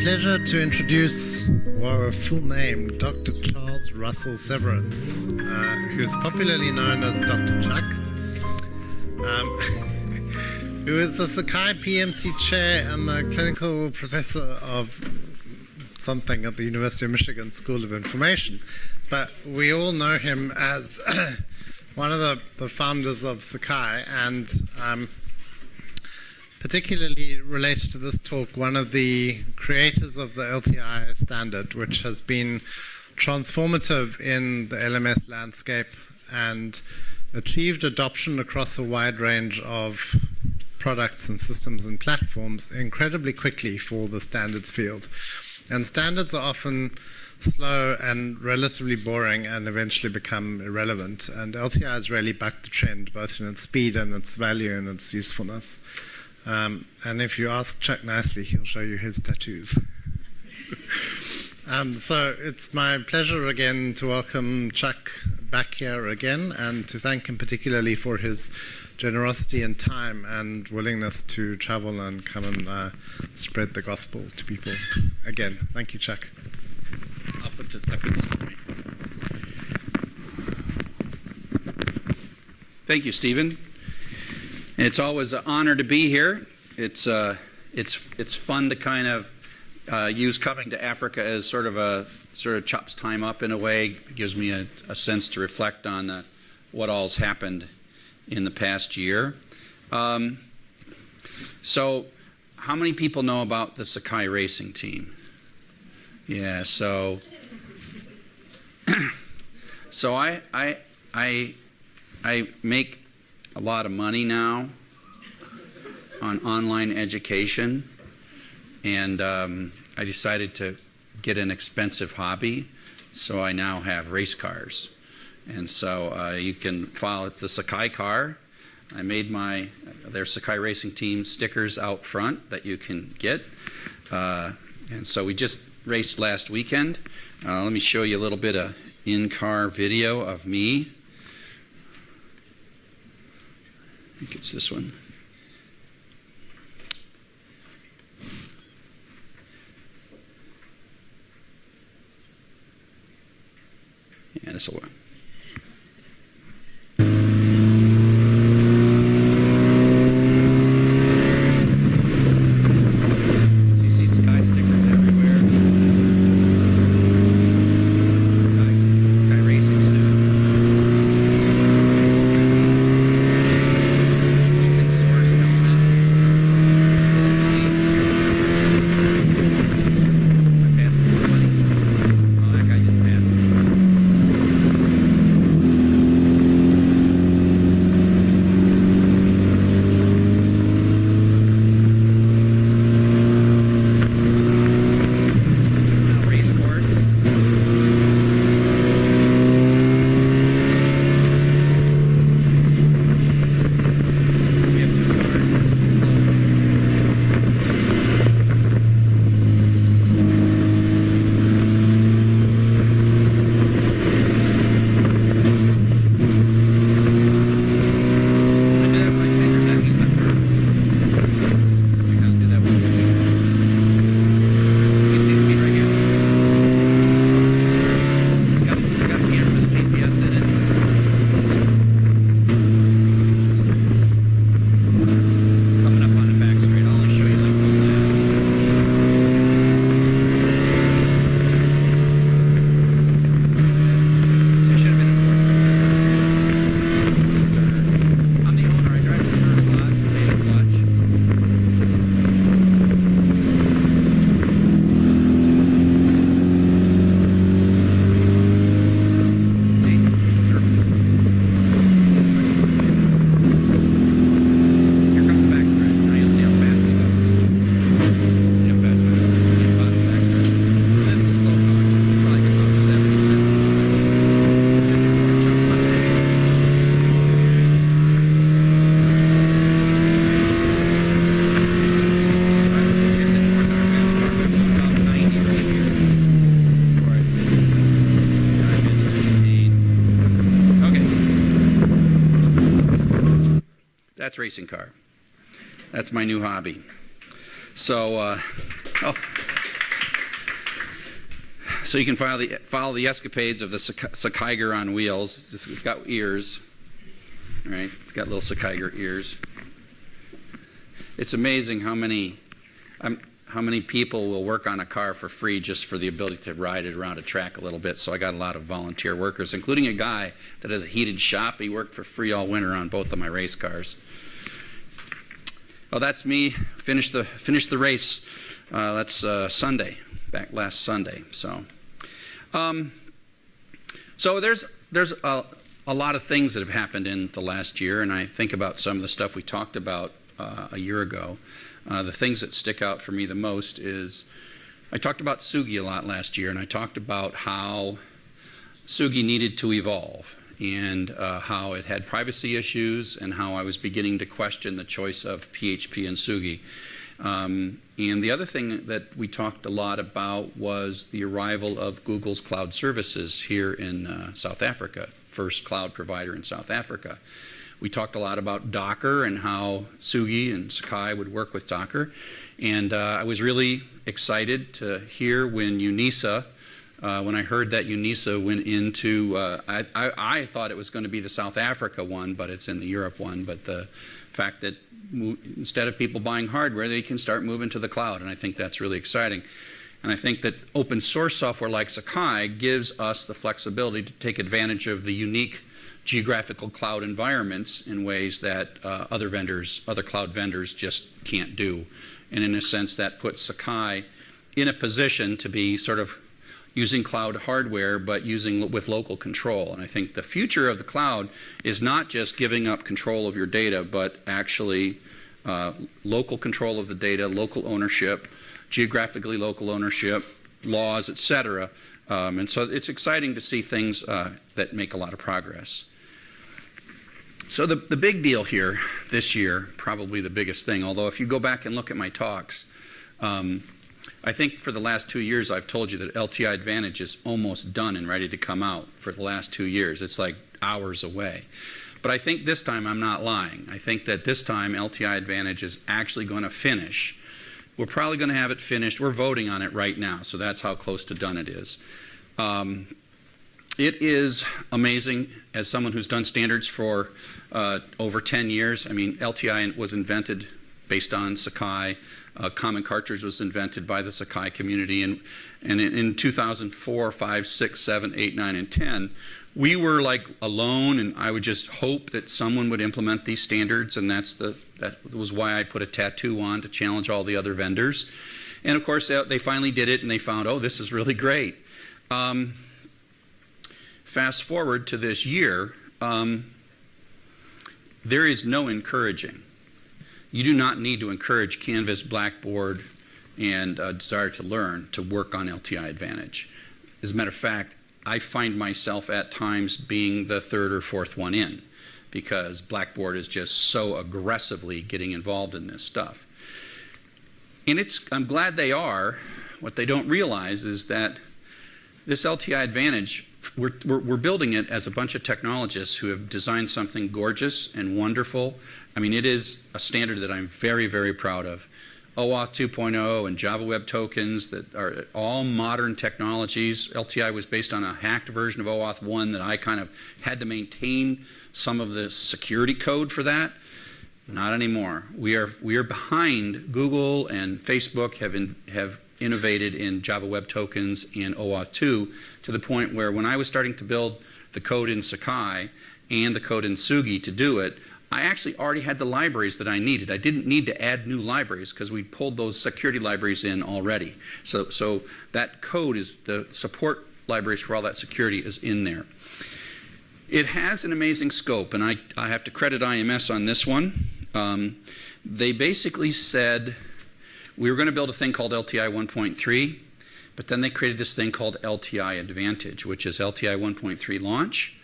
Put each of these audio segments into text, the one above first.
pleasure to introduce our full name, Dr. Charles Russell Severance, uh, who is popularly known as Dr. Chuck, um, who is the Sakai PMC chair and the clinical professor of something at the University of Michigan School of Information. But we all know him as one of the, the founders of Sakai and um, particularly related to this talk, one of the creators of the LTI standard, which has been transformative in the LMS landscape and achieved adoption across a wide range of products and systems and platforms incredibly quickly for the standards field. And standards are often slow and relatively boring and eventually become irrelevant. And LTI has really bucked the trend, both in its speed and its value and its usefulness. Um, and if you ask Chuck nicely, he'll show you his tattoos. um, so it's my pleasure again to welcome Chuck back here again and to thank him particularly for his generosity and time and willingness to travel and come and uh, spread the gospel to people. Again, thank you, Chuck. Thank you, Stephen. It's always an honor to be here. It's, uh, it's, it's fun to kind of uh, use coming to Africa as sort of a sort of chops time up in a way. It gives me a, a sense to reflect on uh, what all's happened in the past year. Um, so, how many people know about the Sakai racing team? Yeah, so so I I I I make a lot of money now on online education, and um, I decided to get an expensive hobby, so I now have race cars. And so uh, you can follow, it's the Sakai car. I made my, their Sakai Racing Team stickers out front that you can get. Uh, and so we just raced last weekend. Uh, let me show you a little bit of in-car video of me Think it's this one. Yeah, this will work. Racing car. That's my new hobby. So, uh, oh, So you can follow the, follow the escapades of the Sakaiger on wheels. It's, it's got ears, right? It's got little Sakaiger ears. It's amazing how many, um, how many people will work on a car for free just for the ability to ride it around a track a little bit. So I got a lot of volunteer workers, including a guy that has a heated shop. He worked for free all winter on both of my race cars. Well, that's me. Finished the finished the race. Uh, that's uh, Sunday back last Sunday. So, um, so there's there's a, a lot of things that have happened in the last year, and I think about some of the stuff we talked about uh, a year ago. Uh, the things that stick out for me the most is I talked about Tsugi a lot last year, and I talked about how Tsugi needed to evolve and uh, how it had privacy issues and how I was beginning to question the choice of PHP and Tsugi. Um, and the other thing that we talked a lot about was the arrival of Google's cloud services here in uh, South Africa, first cloud provider in South Africa. We talked a lot about Docker and how Tsugi and Sakai would work with Docker. And uh, I was really excited to hear when UNISA, uh, when I heard that UNISA went into, uh, I, I, I, thought it was going to be the South Africa one, but it's in the Europe one. But the fact that instead of people buying hardware, they can start moving to the cloud. And I think that's really exciting. And I think that open source software like Sakai gives us the flexibility to take advantage of the unique geographical cloud environments in ways that uh, other vendors, other cloud vendors just can't do. And in a sense, that puts Sakai in a position to be sort of using cloud hardware, but using with local control. And I think the future of the cloud is not just giving up control of your data, but actually uh, local control of the data, local ownership, geographically local ownership, laws, et cetera. Um, and so it's exciting to see things uh, that make a lot of progress. So the, the big deal here this year, probably the biggest thing, although if you go back and look at my talks, um, I think for the last two years, I've told you that LTI Advantage is almost done and ready to come out for the last two years. It's like hours away. But I think this time I'm not lying. I think that this time LTI Advantage is actually going to finish. We're probably going to have it finished. We're voting on it right now, so that's how close to done it is. Um, it is amazing as someone who's done standards for uh, over 10 years. I mean, LTI was invented based on Sakai. Uh, Common Cartridge was invented by the Sakai community. And, and in, in 2004, 5, 6, 7, 8, 9, and 10, we were like alone, and I would just hope that someone would implement these standards, and that's the, that was why I put a tattoo on to challenge all the other vendors. And of course, they finally did it, and they found, oh, this is really great. Um, fast forward to this year, um, there is no encouraging you do not need to encourage Canvas, Blackboard, and uh, Desire to Learn to work on LTI Advantage. As a matter of fact, I find myself at times being the third or fourth one in because Blackboard is just so aggressively getting involved in this stuff. And it's, I'm glad they are. What they don't realize is that this LTI Advantage we're, we're, we're, building it as a bunch of technologists who have designed something gorgeous and wonderful. I mean, it is a standard that I'm very, very proud of. OAuth 2.0 and Java Web Tokens that are all modern technologies. LTI was based on a hacked version of OAuth 1 that I kind of had to maintain some of the security code for that. Not anymore. We are, we are behind Google and Facebook have, in, have innovated in Java Web Tokens and OAuth 2 to the point where when I was starting to build the code in Sakai and the code in Tsugi to do it, I actually already had the libraries that I needed. I didn't need to add new libraries because we pulled those security libraries in already. So, so that code is the support libraries for all that security is in there. It has an amazing scope, and I, I have to credit IMS on this one. Um, they basically said we were going to build a thing called LTI 1.3, but then they created this thing called LTI Advantage, which is LTI 1.3 launch,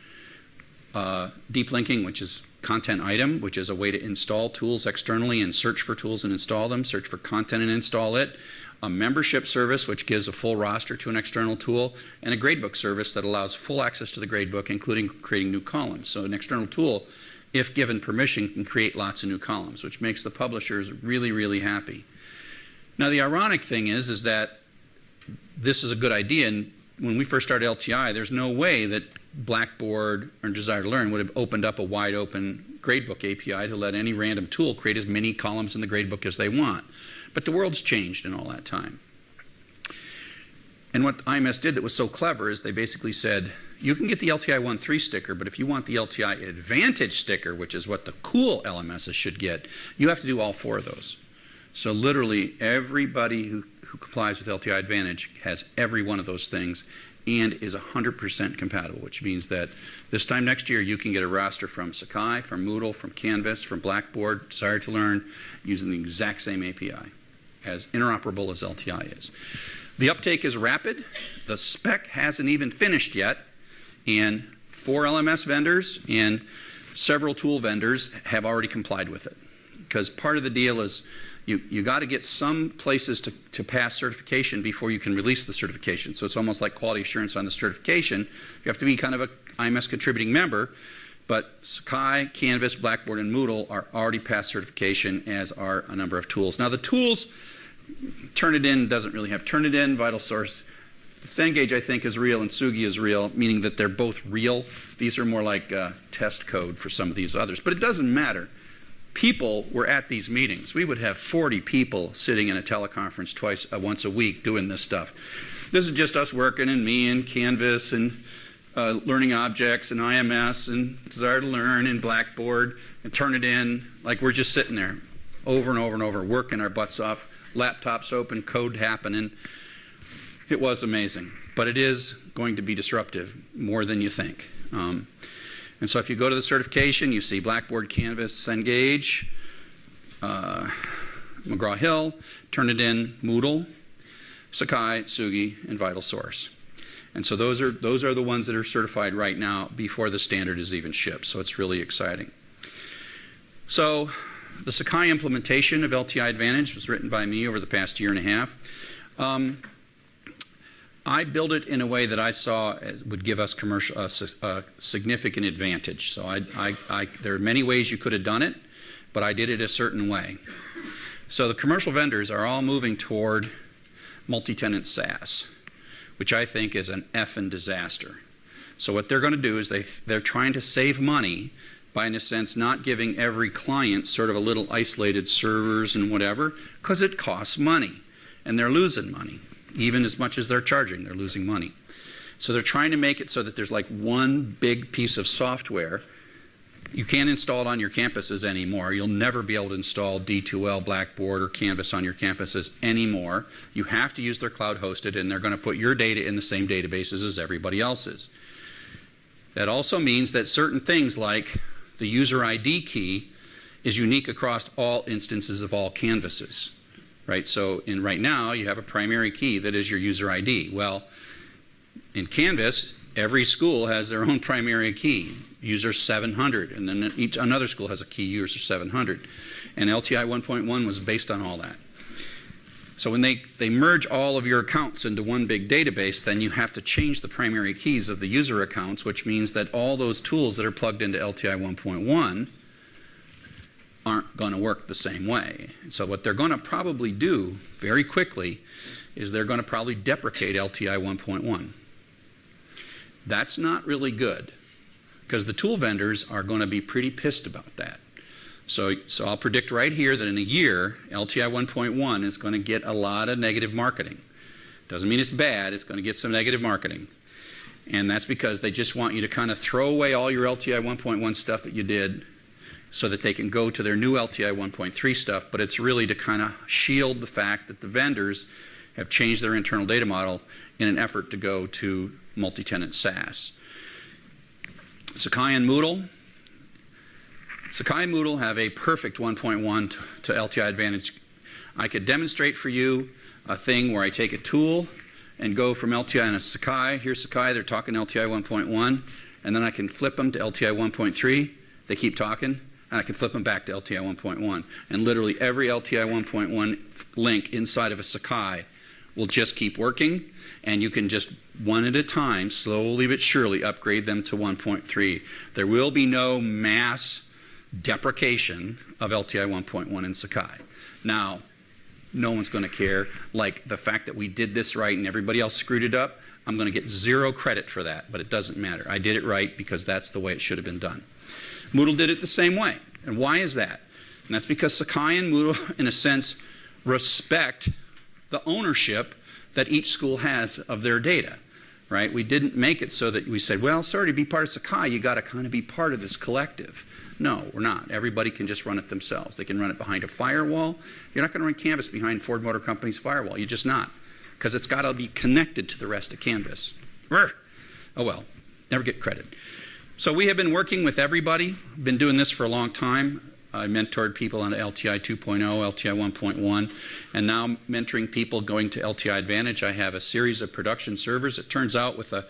uh, deep linking, which is content item, which is a way to install tools externally and search for tools and install them, search for content and install it, a membership service, which gives a full roster to an external tool, and a gradebook service that allows full access to the gradebook, including creating new columns. So an external tool, if given permission, can create lots of new columns, which makes the publishers really, really happy. Now, the ironic thing is, is that this is a good idea, and when we first started LTI, there's no way that Blackboard or Desire to Learn would have opened up a wide open gradebook API to let any random tool create as many columns in the gradebook as they want. But the world's changed in all that time. And what IMS did that was so clever is they basically said, you can get the LTI 1.3 sticker, but if you want the LTI Advantage sticker, which is what the cool LMSs should get, you have to do all four of those. So literally everybody who, who complies with LTI Advantage has every one of those things and is 100% compatible, which means that this time next year you can get a roster from Sakai, from Moodle, from Canvas, from Blackboard, Desire to Learn, using the exact same API, as interoperable as LTI is. The uptake is rapid. The spec hasn't even finished yet, and four LMS vendors and several tool vendors have already complied with it. Because part of the deal is you, you got to get some places to, to pass certification before you can release the certification. So it's almost like quality assurance on the certification. You have to be kind of a IMS contributing member, but Sakai, Canvas, Blackboard, and Moodle are already past certification, as are a number of tools. Now the tools, Turnitin doesn't really have Turnitin, VitalSource. Cengage, I think, is real, and Tsugi is real, meaning that they're both real. These are more like uh, test code for some of these others. But it doesn't matter people were at these meetings. We would have 40 people sitting in a teleconference twice, uh, once a week doing this stuff. This is just us working and me and Canvas and uh, learning objects and IMS and Desire to Learn and Blackboard and Turnitin. Like we're just sitting there over and over and over, working our butts off, laptops open, code happening. It was amazing. But it is going to be disruptive more than you think. Um, and so if you go to the certification, you see Blackboard, Canvas, Cengage, uh, McGraw-Hill, Turnitin, Moodle, Sakai, Tsugi, and VitalSource. And so those are, those are the ones that are certified right now before the standard is even shipped. So it's really exciting. So the Sakai implementation of LTI Advantage was written by me over the past year and a half. Um, I built it in a way that I saw would give us commercial uh, a significant advantage. So I, I, I, there are many ways you could have done it, but I did it a certain way. So the commercial vendors are all moving toward multi-tenant SaaS, which I think is an effing disaster. So what they're going to do is they they're trying to save money by, in a sense, not giving every client sort of a little isolated servers and whatever, because it costs money, and they're losing money even as much as they're charging, they're losing money. So they're trying to make it so that there's like one big piece of software. You can't install it on your campuses anymore. You'll never be able to install D2L, Blackboard, or Canvas on your campuses anymore. You have to use their cloud hosted, and they're going to put your data in the same databases as everybody else's. That also means that certain things like the user ID key is unique across all instances of all canvases right? So in right now, you have a primary key that is your user ID. Well, in Canvas, every school has their own primary key, user 700, and then each another school has a key user 700. And LTI 1.1 was based on all that. So when they, they merge all of your accounts into one big database, then you have to change the primary keys of the user accounts, which means that all those tools that are plugged into LTI 1.1 aren't going to work the same way. So what they're going to probably do very quickly is they're going to probably deprecate LTI 1.1. That's not really good because the tool vendors are going to be pretty pissed about that. So, so I'll predict right here that in a year, LTI 1.1 is going to get a lot of negative marketing. Doesn't mean it's bad, it's going to get some negative marketing. And that's because they just want you to kind of throw away all your LTI 1.1 stuff that you did so that they can go to their new LTI 1.3 stuff, but it's really to kind of shield the fact that the vendors have changed their internal data model in an effort to go to multi-tenant SaaS. Sakai and Moodle. Sakai and Moodle have a perfect 1.1 to, to LTI advantage. I could demonstrate for you a thing where I take a tool and go from LTI and a Sakai. Here's Sakai, they're talking LTI 1.1, and then I can flip them to LTI 1.3. They keep talking, and I can flip them back to LTI 1.1. And literally every LTI 1.1 link inside of a Sakai will just keep working, and you can just one at a time, slowly but surely, upgrade them to 1.3. There will be no mass deprecation of LTI 1.1 in Sakai. Now, no one's going to care. Like the fact that we did this right and everybody else screwed it up, I'm going to get zero credit for that, but it doesn't matter. I did it right because that's the way it should have been done. Moodle did it the same way. And why is that? And that's because Sakai and Moodle, in a sense, respect the ownership that each school has of their data. Right? We didn't make it so that we said, well, sorry, to be part of Sakai, you got to kind of be part of this collective. No, we're not. Everybody can just run it themselves. They can run it behind a firewall. You're not going to run Canvas behind Ford Motor Company's firewall. You're just not. Because it's got to be connected to the rest of Canvas. Oh well, never get credit. So we have been working with everybody, been doing this for a long time. I mentored people on LTI 2.0, LTI 1.1, and now mentoring people going to LTI Advantage. I have a series of production servers. It turns out with a,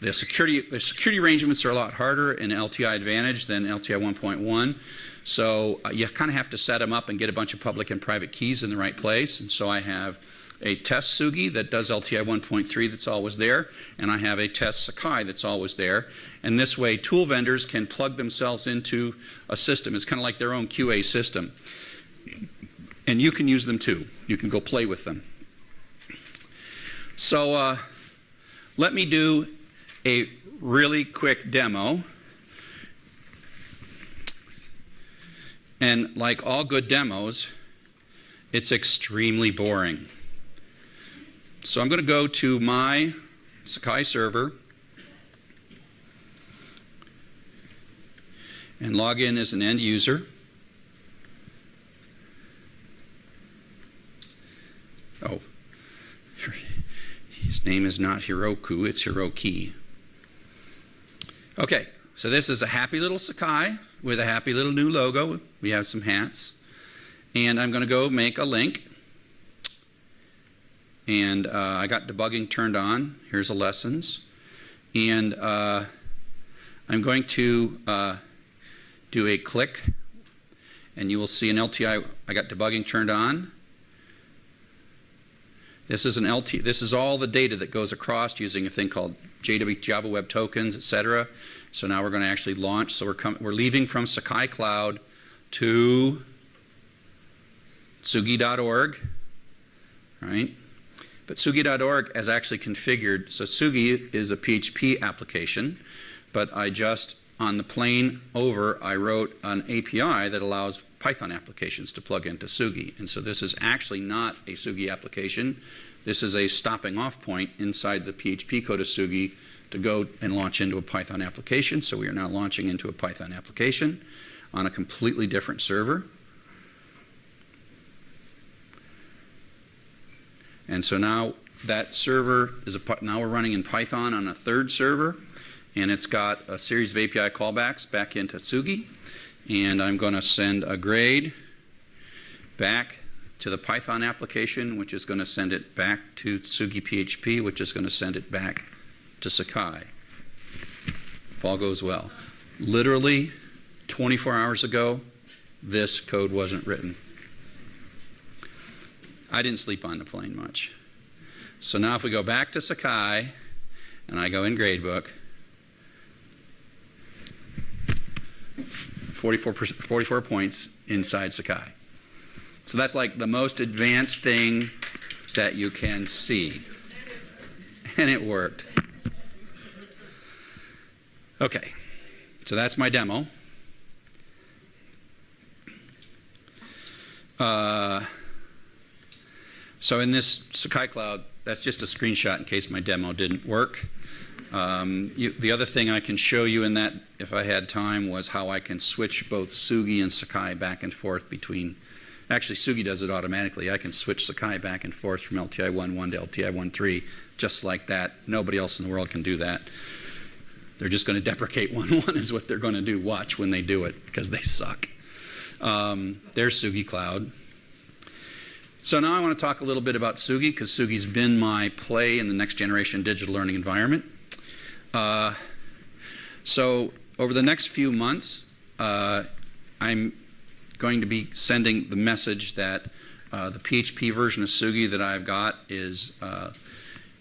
the security the security arrangements are a lot harder in LTI Advantage than LTI 1.1. So uh, you kind of have to set them up and get a bunch of public and private keys in the right place. And so I have a test Tsugi that does LTI 1.3 that's always there, and I have a test Sakai that's always there. And this way, tool vendors can plug themselves into a system. It's kind of like their own QA system. And you can use them too. You can go play with them. So uh, let me do a really quick demo. And like all good demos, it's extremely boring. So I'm going to go to my Sakai server and log in as an end user. Oh, his name is not Hiroku, it's Hiroki. Okay, so this is a happy little Sakai with a happy little new logo. We have some hats. And I'm going to go make a link. And uh, I got debugging turned on. Here's the lessons. And uh, I'm going to uh, do a click. And you will see an LTI. I got debugging turned on. This is an LT. This is all the data that goes across using a thing called JW Java Web Tokens, etc. So now we're going to actually launch. So we're we're leaving from Sakai Cloud to Tsugi.org, right? But Tsugi.org is actually configured. So Tsugi is a PHP application, but I just, on the plane over, I wrote an API that allows Python applications to plug into Tsugi. And so this is actually not a Tsugi application. This is a stopping off point inside the PHP code of Tsugi to go and launch into a Python application. So we are now launching into a Python application on a completely different server. And so now that server is a, now we're running in Python on a third server, and it's got a series of API callbacks back into Tsugi. And I'm going to send a grade back to the Python application, which is going to send it back to Tsugi PHP, which is going to send it back to Sakai. If all goes well. Literally 24 hours ago, this code wasn't written. I didn't sleep on the plane much. So now if we go back to Sakai, and I go in gradebook, 44, 44 points inside Sakai. So that's like the most advanced thing that you can see. And it worked. Okay, so that's my demo. Uh, so in this Sakai Cloud, that's just a screenshot in case my demo didn't work. Um, you, the other thing I can show you in that, if I had time, was how I can switch both Tsugi and Sakai back and forth between. Actually, Tsugi does it automatically. I can switch Sakai back and forth from LTI 1.1 to LTI 1.3 just like that. Nobody else in the world can do that. They're just going to deprecate 1.1 is what they're going to do. Watch when they do it because they suck. Um, there's Tsugi Cloud. So now I want to talk a little bit about Tsugi because Tsugi's been my play in the next generation digital learning environment. Uh, so over the next few months, uh, I'm going to be sending the message that uh, the PHP version of Tsugi that I've got is uh,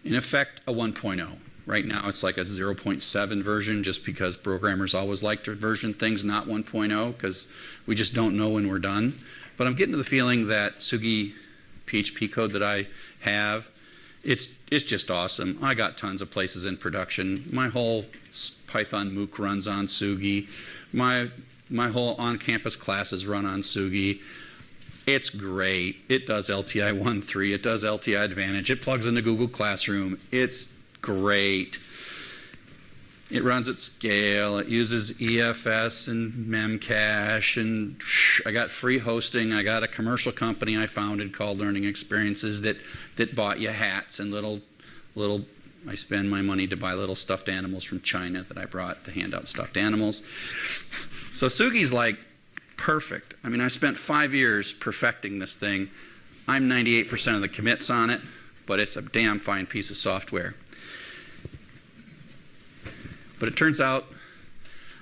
in effect a 1.0. Right now it's like a 0.7 version just because programmers always like to version things not 1.0 because we just don't know when we're done. But I'm getting to the feeling that Tsugi PHP code that I have. It's, it's just awesome. I got tons of places in production. My whole Python MOOC runs on Tsugi. My, my whole on-campus classes run on Tsugi. It's great. It does LTI 1.3. It does LTI Advantage. It plugs into Google Classroom. It's great. It runs at scale. It uses EFS and Memcache. And I got free hosting. I got a commercial company I founded called Learning Experiences that, that bought you hats and little, little, I spend my money to buy little stuffed animals from China that I brought to hand out stuffed animals. So Tsugi's like perfect. I mean, I spent five years perfecting this thing. I'm 98% of the commits on it, but it's a damn fine piece of software. But it turns out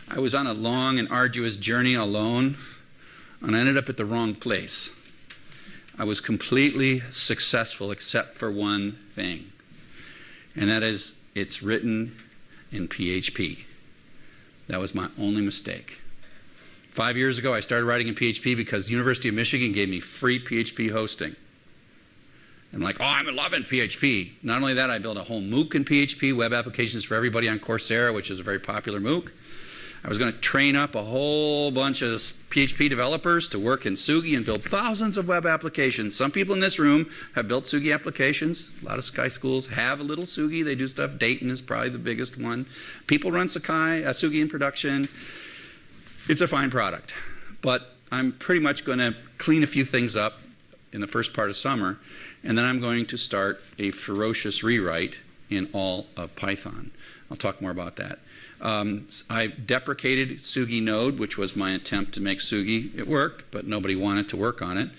I was on a long and arduous journey alone, and I ended up at the wrong place. I was completely successful except for one thing, and that is it's written in PHP. That was my only mistake. Five years ago, I started writing in PHP because the University of Michigan gave me free PHP hosting. I'm like, oh, I'm loving PHP. Not only that, I built a whole MOOC in PHP, web applications for everybody on Coursera, which is a very popular MOOC. I was going to train up a whole bunch of PHP developers to work in Tsugi and build thousands of web applications. Some people in this room have built Tsugi applications. A lot of Sakai schools have a little Tsugi. They do stuff. Dayton is probably the biggest one. People run Sakai, uh, Tsugi in production. It's a fine product. But I'm pretty much going to clean a few things up in the first part of summer and then I'm going to start a ferocious rewrite in all of Python. I'll talk more about that. Um, I deprecated Tsugi Node, which was my attempt to make Tsugi. It worked, but nobody wanted to work on it.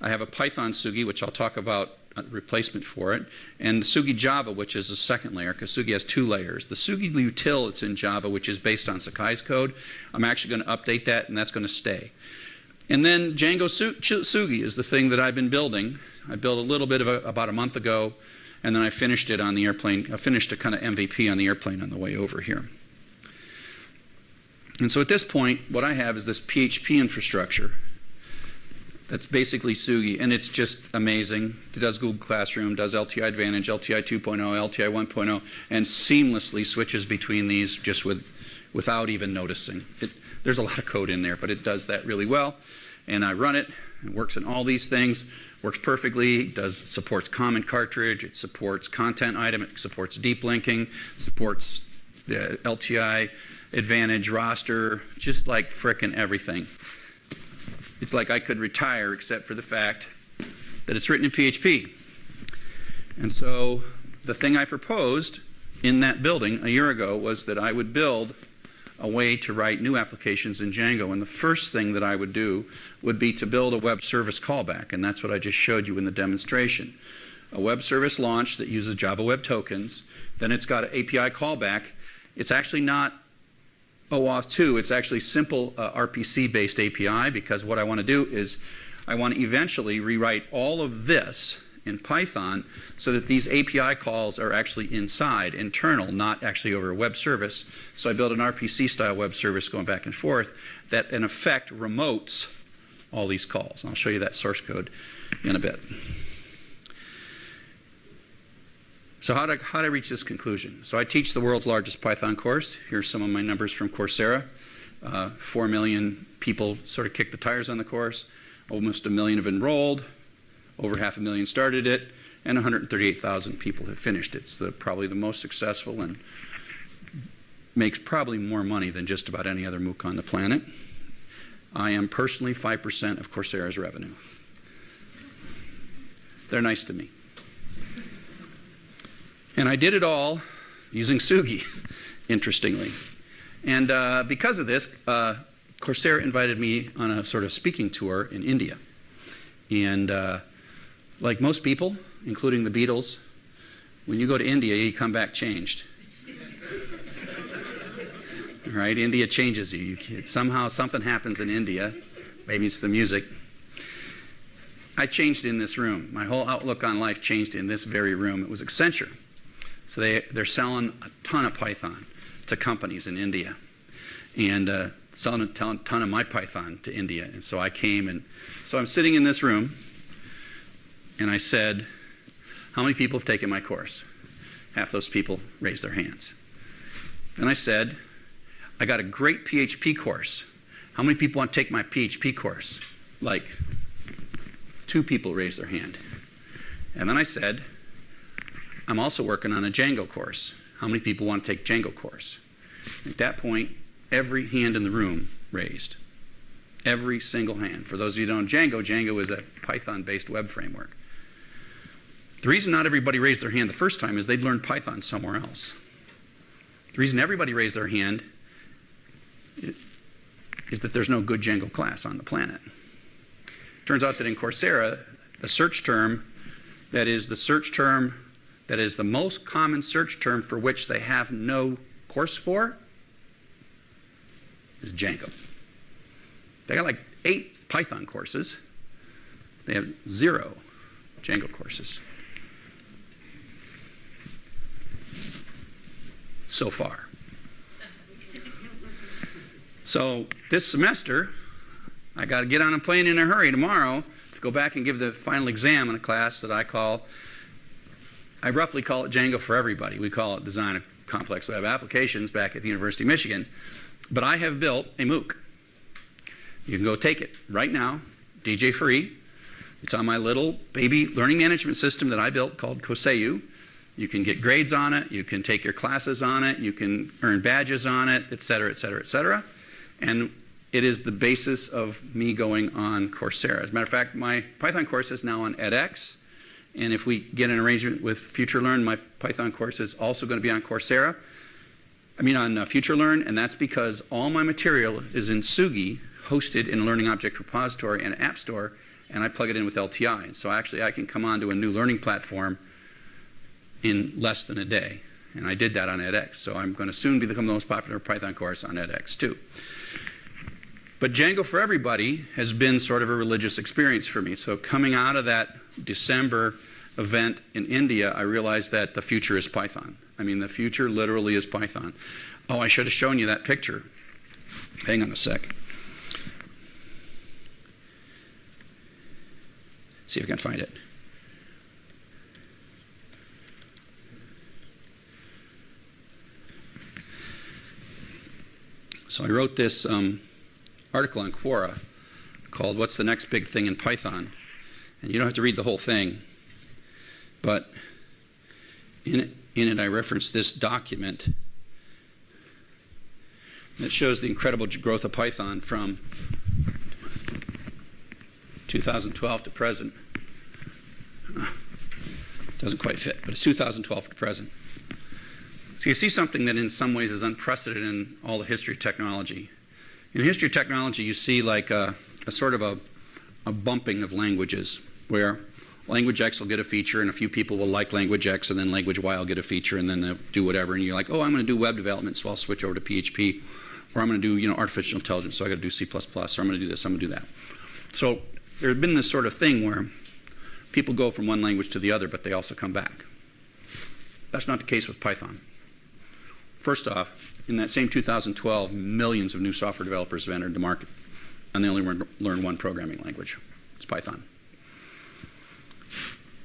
I have a Python Tsugi, which I'll talk about a replacement for it, and Tsugi Java, which is a second layer, because Tsugi has two layers. The Tsugi util that's in Java, which is based on Sakai's code, I'm actually going to update that, and that's going to stay. And then Django Tsugi is the thing that I've been building, I built a little bit of a, about a month ago, and then I finished it on the airplane. I finished a kind of MVP on the airplane on the way over here. And so at this point, what I have is this PHP infrastructure that's basically Tsugi, and it's just amazing. It does Google Classroom, does LTI Advantage, LTI 2.0, LTI 1.0, and seamlessly switches between these just with, without even noticing. It, there's a lot of code in there, but it does that really well. And I run it, it works in all these things. Works perfectly, does supports common cartridge, it supports content item, it supports deep linking, supports uh, the LTI advantage roster, just like frickin' everything. It's like I could retire except for the fact that it's written in PHP. And so the thing I proposed in that building a year ago was that I would build a way to write new applications in Django. And the first thing that I would do would be to build a web service callback. And that's what I just showed you in the demonstration. A web service launch that uses Java Web Tokens. Then it's got an API callback. It's actually not OAuth 2. It's actually simple uh, RPC-based API because what I want to do is I want to eventually rewrite all of this in Python so that these API calls are actually inside, internal, not actually over a web service. So I built an RPC style web service going back and forth that in effect remotes all these calls. And I'll show you that source code in a bit. So how did, I, how did I reach this conclusion? So I teach the world's largest Python course. Here's some of my numbers from Coursera. Uh, Four million people sort of kicked the tires on the course. Almost a million have enrolled. Over half a million started it, and 138,000 people have finished it. It's the, probably the most successful and makes probably more money than just about any other MOOC on the planet. I am personally 5% of Coursera's revenue. They're nice to me. And I did it all using Tsugi, interestingly. And uh, because of this, uh, Coursera invited me on a sort of speaking tour in India. And uh, like most people, including the Beatles, when you go to India, you come back changed. right? India changes you. you somehow something happens in India. Maybe it's the music. I changed in this room. My whole outlook on life changed in this very room. It was Accenture. So they, they're selling a ton of Python to companies in India and uh, selling a ton, ton of my Python to India. And so I came and so I'm sitting in this room and I said, How many people have taken my course? Half those people raised their hands. Then I said, I got a great PHP course. How many people want to take my PHP course? Like, two people raised their hand. And then I said, I'm also working on a Django course. How many people want to take Django course? At that point, every hand in the room raised. Every single hand. For those of you who don't know Django, Django is a Python-based web framework. The reason not everybody raised their hand the first time is they'd learned Python somewhere else. The reason everybody raised their hand is that there's no good Django class on the planet. Turns out that in Coursera, the search term that is the search term that is the most common search term for which they have no course for is Django. They got like eight Python courses. They have zero Django courses. So far. So this semester, I got to get on a plane in a hurry tomorrow to go back and give the final exam in a class that I call, I roughly call it Django for everybody. We call it Design of Complex Web Applications back at the University of Michigan. But I have built a MOOC. You can go take it right now, DJ free. It's on my little baby learning management system that I built called Koseu. You can get grades on it, you can take your classes on it, you can earn badges on it, et cetera, et cetera, et cetera. And it is the basis of me going on Coursera. As a matter of fact, my Python course is now on edX. And if we get an arrangement with FutureLearn, my Python course is also going to be on Coursera. I mean on uh, FutureLearn, and that's because all my material is in Tsugi, hosted in a Learning Object Repository and App Store, and I plug it in with LTI. So actually I can come onto a new learning platform in less than a day. And I did that on edX. So I'm going to soon become the most popular Python course on edX too. But Django for Everybody has been sort of a religious experience for me. So coming out of that December event in India, I realized that the future is Python. I mean, the future literally is Python. Oh, I should have shown you that picture. Hang on a sec. See if I can find it. So I wrote this um, article on Quora called What's the Next Big Thing in Python? And you don't have to read the whole thing, but in it, in it I referenced this document that shows the incredible growth of Python from 2012 to present. Doesn't quite fit, but it's 2012 to present. So you see something that in some ways is unprecedented in all the history of technology. In history of technology, you see like a, a sort of a, a bumping of languages where language X will get a feature and a few people will like language X and then language Y will get a feature and then they'll do whatever and you're like, oh, I'm going to do web development, so I'll switch over to PHP or I'm going to do you know artificial intelligence, so I got to do C++ or I'm going to do this, I'm going to do that. So there's been this sort of thing where people go from one language to the other, but they also come back. That's not the case with Python. First off, in that same 2012, millions of new software developers have entered the market, and they only learn one programming language. It's Python.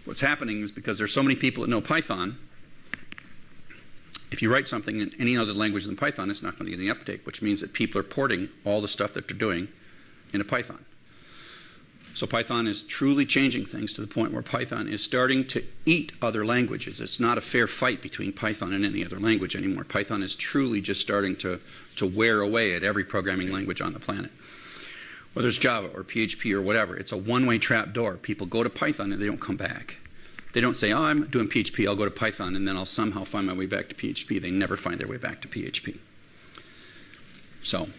What's happening is because there's so many people that know Python, if you write something in any other language than Python, it's not going to get any uptake, which means that people are porting all the stuff that they're doing into Python. So Python is truly changing things to the point where Python is starting to eat other languages. It's not a fair fight between Python and any other language anymore. Python is truly just starting to, to wear away at every programming language on the planet. Whether it's Java or PHP or whatever, it's a one-way trap door. People go to Python and they don't come back. They don't say, oh, I'm doing PHP, I'll go to Python, and then I'll somehow find my way back to PHP. They never find their way back to PHP. So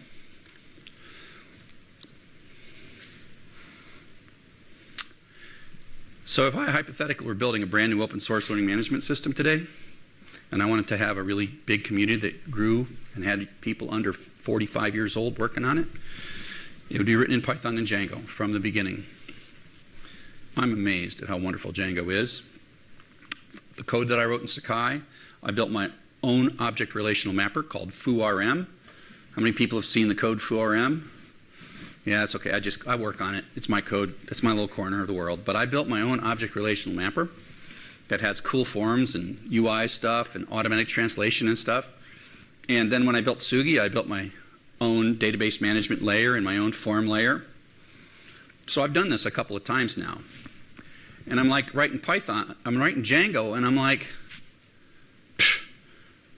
So if I hypothetically were building a brand new open source learning management system today, and I wanted to have a really big community that grew and had people under 45 years old working on it, it would be written in Python and Django from the beginning. I'm amazed at how wonderful Django is. The code that I wrote in Sakai, I built my own object relational mapper called FooRM. How many people have seen the code FooRM? Yeah, it's okay. I just I work on it. It's my code. That's my little corner of the world. But I built my own object relational mapper that has cool forms and UI stuff and automatic translation and stuff. And then when I built Tsugi, I built my own database management layer and my own form layer. So I've done this a couple of times now. And I'm like writing Python, I'm writing Django, and I'm like,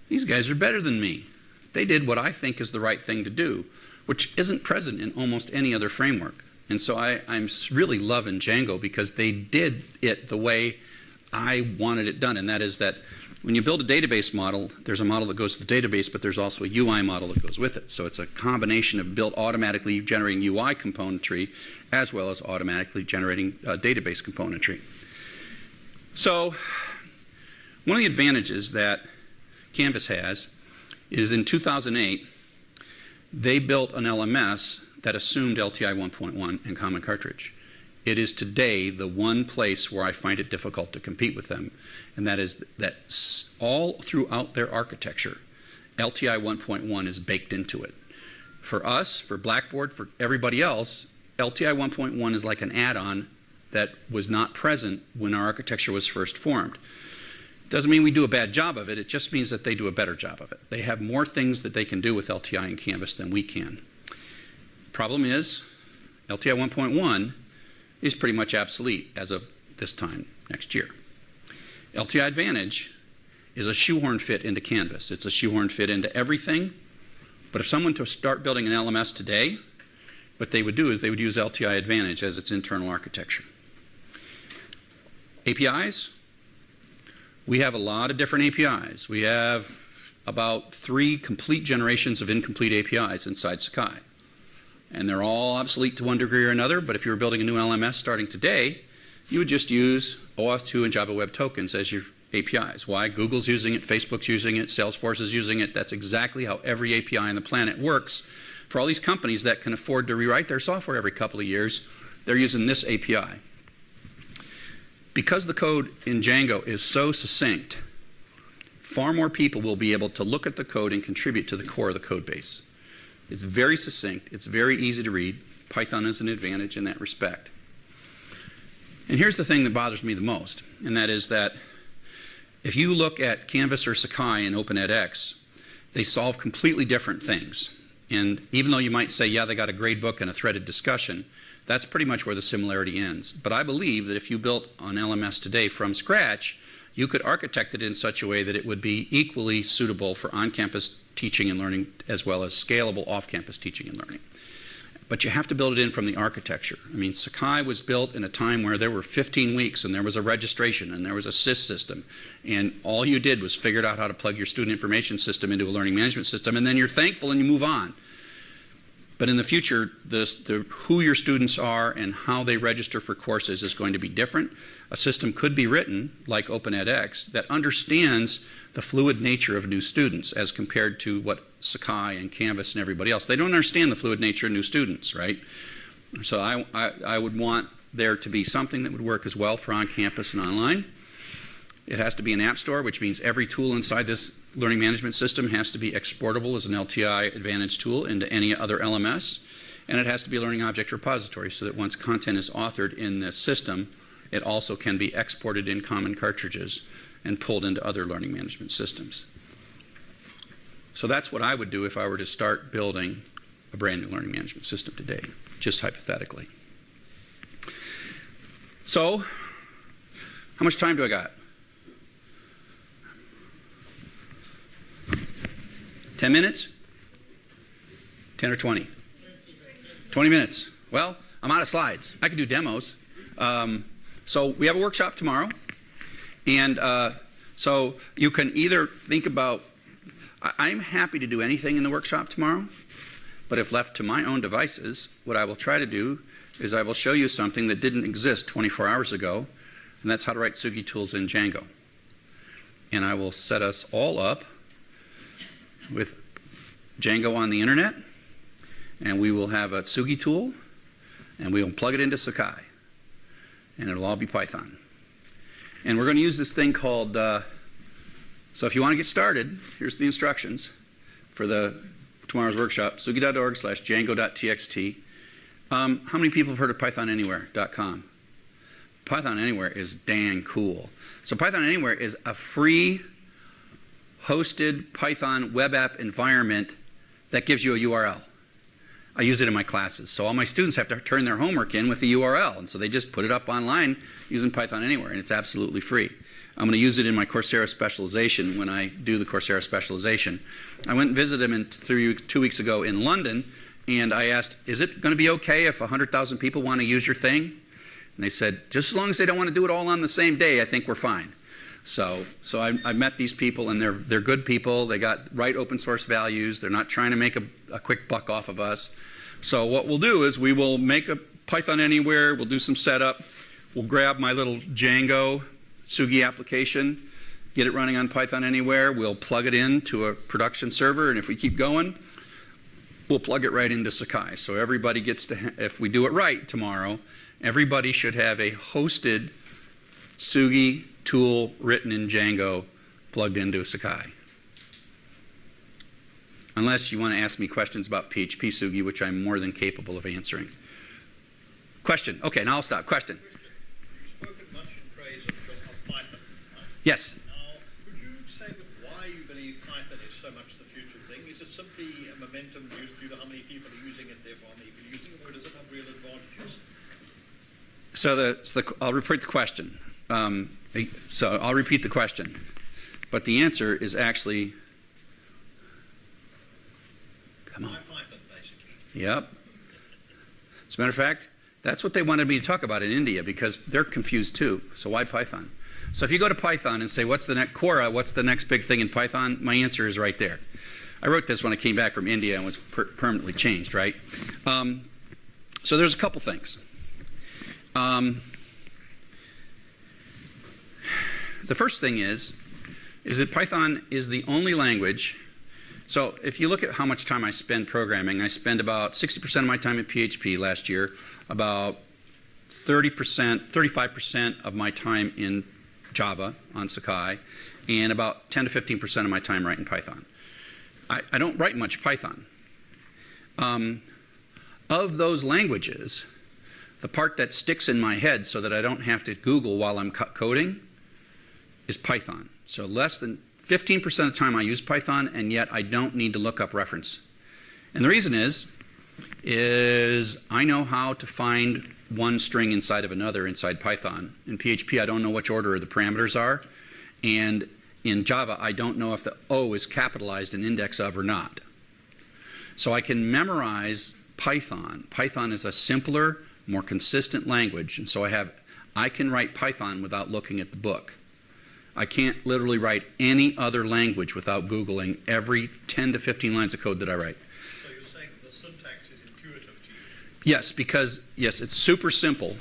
these guys are better than me. They did what I think is the right thing to do, which isn't present in almost any other framework. And so I, am really loving Django because they did it the way I wanted it done, and that is that when you build a database model, there's a model that goes to the database, but there's also a UI model that goes with it. So it's a combination of built automatically generating UI componentry as well as automatically generating uh, database componentry. So one of the advantages that Canvas has is in 2008, they built an LMS that assumed LTI 1.1 and Common Cartridge. It is today the one place where I find it difficult to compete with them, and that is that all throughout their architecture, LTI 1.1 is baked into it. For us, for Blackboard, for everybody else, LTI 1.1 is like an add-on that was not present when our architecture was first formed. Doesn't mean we do a bad job of it, it just means that they do a better job of it. They have more things that they can do with LTI and Canvas than we can. Problem is, LTI 1.1 is pretty much obsolete as of this time next year. LTI Advantage is a shoehorn fit into Canvas. It's a shoehorn fit into everything. But if someone to start building an LMS today, what they would do is they would use LTI Advantage as its internal architecture. APIs, we have a lot of different APIs. We have about three complete generations of incomplete APIs inside Sakai. And they're all obsolete to one degree or another, but if you were building a new LMS starting today, you would just use OAuth 2 and JSON Web Tokens as your APIs. Why? Google's using it, Facebook's using it, Salesforce is using it. That's exactly how every API on the planet works. For all these companies that can afford to rewrite their software every couple of years, they're using this API because the code in Django is so succinct, far more people will be able to look at the code and contribute to the core of the code base. It's very succinct. It's very easy to read. Python is an advantage in that respect. And here's the thing that bothers me the most, and that is that if you look at Canvas or Sakai and OpenEdX, they solve completely different things. And even though you might say, yeah, they got a gradebook and a threaded discussion, that's pretty much where the similarity ends. But I believe that if you built an LMS today from scratch, you could architect it in such a way that it would be equally suitable for on-campus teaching and learning as well as scalable off-campus teaching and learning. But you have to build it in from the architecture. I mean, Sakai was built in a time where there were 15 weeks and there was a registration and there was a SIS system. And all you did was figured out how to plug your student information system into a learning management system and then you're thankful and you move on. But in the future, the, the, who your students are and how they register for courses is going to be different. A system could be written, like OpenEdX, that understands the fluid nature of new students as compared to what Sakai and Canvas and everybody else. They don't understand the fluid nature of new students, right? So I, I, I would want there to be something that would work as well for on-campus and online. It has to be an app store, which means every tool inside this learning management system has to be exportable as an LTI Advantage tool into any other LMS. And it has to be a learning object repository so that once content is authored in this system, it also can be exported in common cartridges and pulled into other learning management systems. So that's what I would do if I were to start building a brand new learning management system today, just hypothetically. So, how much time do I got? 10 minutes? 10 or 20? 20 minutes. Well, I'm out of slides. I can do demos. Um, so we have a workshop tomorrow. And uh, so you can either think about, I, am happy to do anything in the workshop tomorrow. But if left to my own devices, what I will try to do is I will show you something that didn't exist 24 hours ago. And that's how to write Tsugi tools in Django. And I will set us all up with Django on the internet, and we will have a Tsugi tool, and we will plug it into Sakai, and it'll all be Python. And we're going to use this thing called, uh, so if you want to get started, here's the instructions for the tomorrow's workshop, tsugi.org slash django.txt. Um, how many people have heard of PythonAnywhere.com? Python Anywhere is dang cool. So Python Anywhere is a free hosted Python web app environment that gives you a URL. I use it in my classes. So all my students have to turn their homework in with the URL. And so they just put it up online using Python Anywhere, and it's absolutely free. I'm going to use it in my Coursera specialization when I do the Coursera specialization. I went and visited them in three, two weeks ago in London, and I asked, is it going to be okay if 100,000 people want to use your thing? And they said, just as long as they don't want to do it all on the same day, I think we're fine. So, so I, I met these people, and they're, they're good people. They got right open source values. They're not trying to make a, a quick buck off of us. So what we'll do is we will make a Python anywhere. We'll do some setup. We'll grab my little Django Tsugi application, get it running on Python anywhere. We'll plug it into a production server, and if we keep going, we'll plug it right into Sakai. So everybody gets to, if we do it right tomorrow, everybody should have a hosted Tsugi tool written in Django plugged into Sakai. Unless you want to ask me questions about PHP Tsugi, which I'm more than capable of answering. Question. Okay, now I'll stop. Question. You've spoken much in praise of, of Python. Right? Yes. Now, could you say why you believe Python is so much the future thing? Is it simply a momentum due, due to how many people are using it, therefore how many people are using it, or does it have real advantages? So, the, so the, I'll repeat the question. Um, so I'll repeat the question. But the answer is actually, come on. Yep. As a matter of fact, that's what they wanted me to talk about in India because they're confused too. So why Python? So if you go to Python and say, what's the next, Quora, what's the next big thing in Python? My answer is right there. I wrote this when I came back from India and was per permanently changed, right? Um, so there's a couple things. Um, the first thing is, is that Python is the only language so if you look at how much time I spend programming, I spend about 60% of my time in PHP last year, about 30%, 35% of my time in Java on Sakai, and about 10 to 15% of my time writing Python. I, I don't write much Python. Um, of those languages, the part that sticks in my head so that I don't have to Google while I'm coding is Python. So less than 15% of the time I use Python, and yet I don't need to look up reference. And the reason is, is I know how to find one string inside of another inside Python. In PHP, I don't know which order the parameters are. And in Java, I don't know if the O is capitalized in index of or not. So I can memorize Python. Python is a simpler, more consistent language. And so I have, I can write Python without looking at the book. I can't literally write any other language without Googling every 10 to 15 lines of code that I write. So you're saying the syntax is intuitive to you? Yes, because, yes, it's super simple.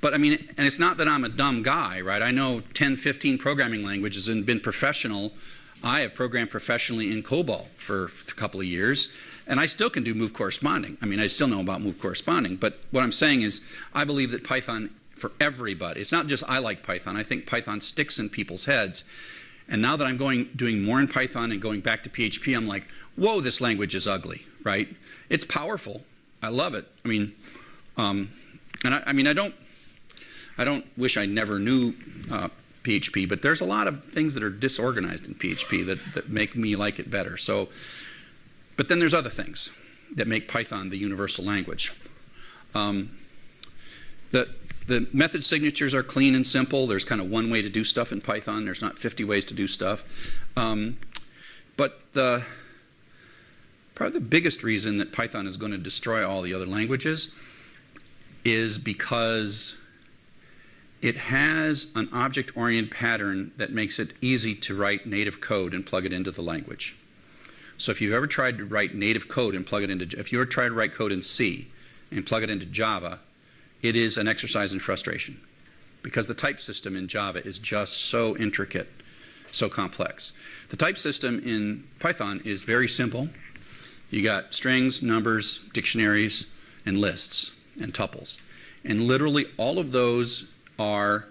But I mean, and it's not that I'm a dumb guy, right? I know 10, 15 programming languages and been professional. I have programmed professionally in COBOL for a couple of years, and I still can do move corresponding. I mean, I still know about move corresponding. But what I'm saying is, I believe that Python for everybody. It's not just I like Python. I think Python sticks in people's heads. And now that I'm going doing more in Python and going back to PHP, I'm like, whoa, this language is ugly, right? It's powerful. I love it. I mean, um, and I, I, mean, I don't, I don't wish I never knew uh, PHP, but there's a lot of things that are disorganized in PHP that, that make me like it better. So, but then there's other things that make Python the universal language. Um, the, the method signatures are clean and simple. There's kind of one way to do stuff in Python. There's not 50 ways to do stuff. Um, but the, probably the biggest reason that Python is going to destroy all the other languages is because it has an object-oriented pattern that makes it easy to write native code and plug it into the language. So if you've ever tried to write native code and plug it into, if you ever tried to write code in C and plug it into Java, it is an exercise in frustration because the type system in Java is just so intricate, so complex. The type system in Python is very simple. You got strings, numbers, dictionaries, and lists and tuples. And literally all of those are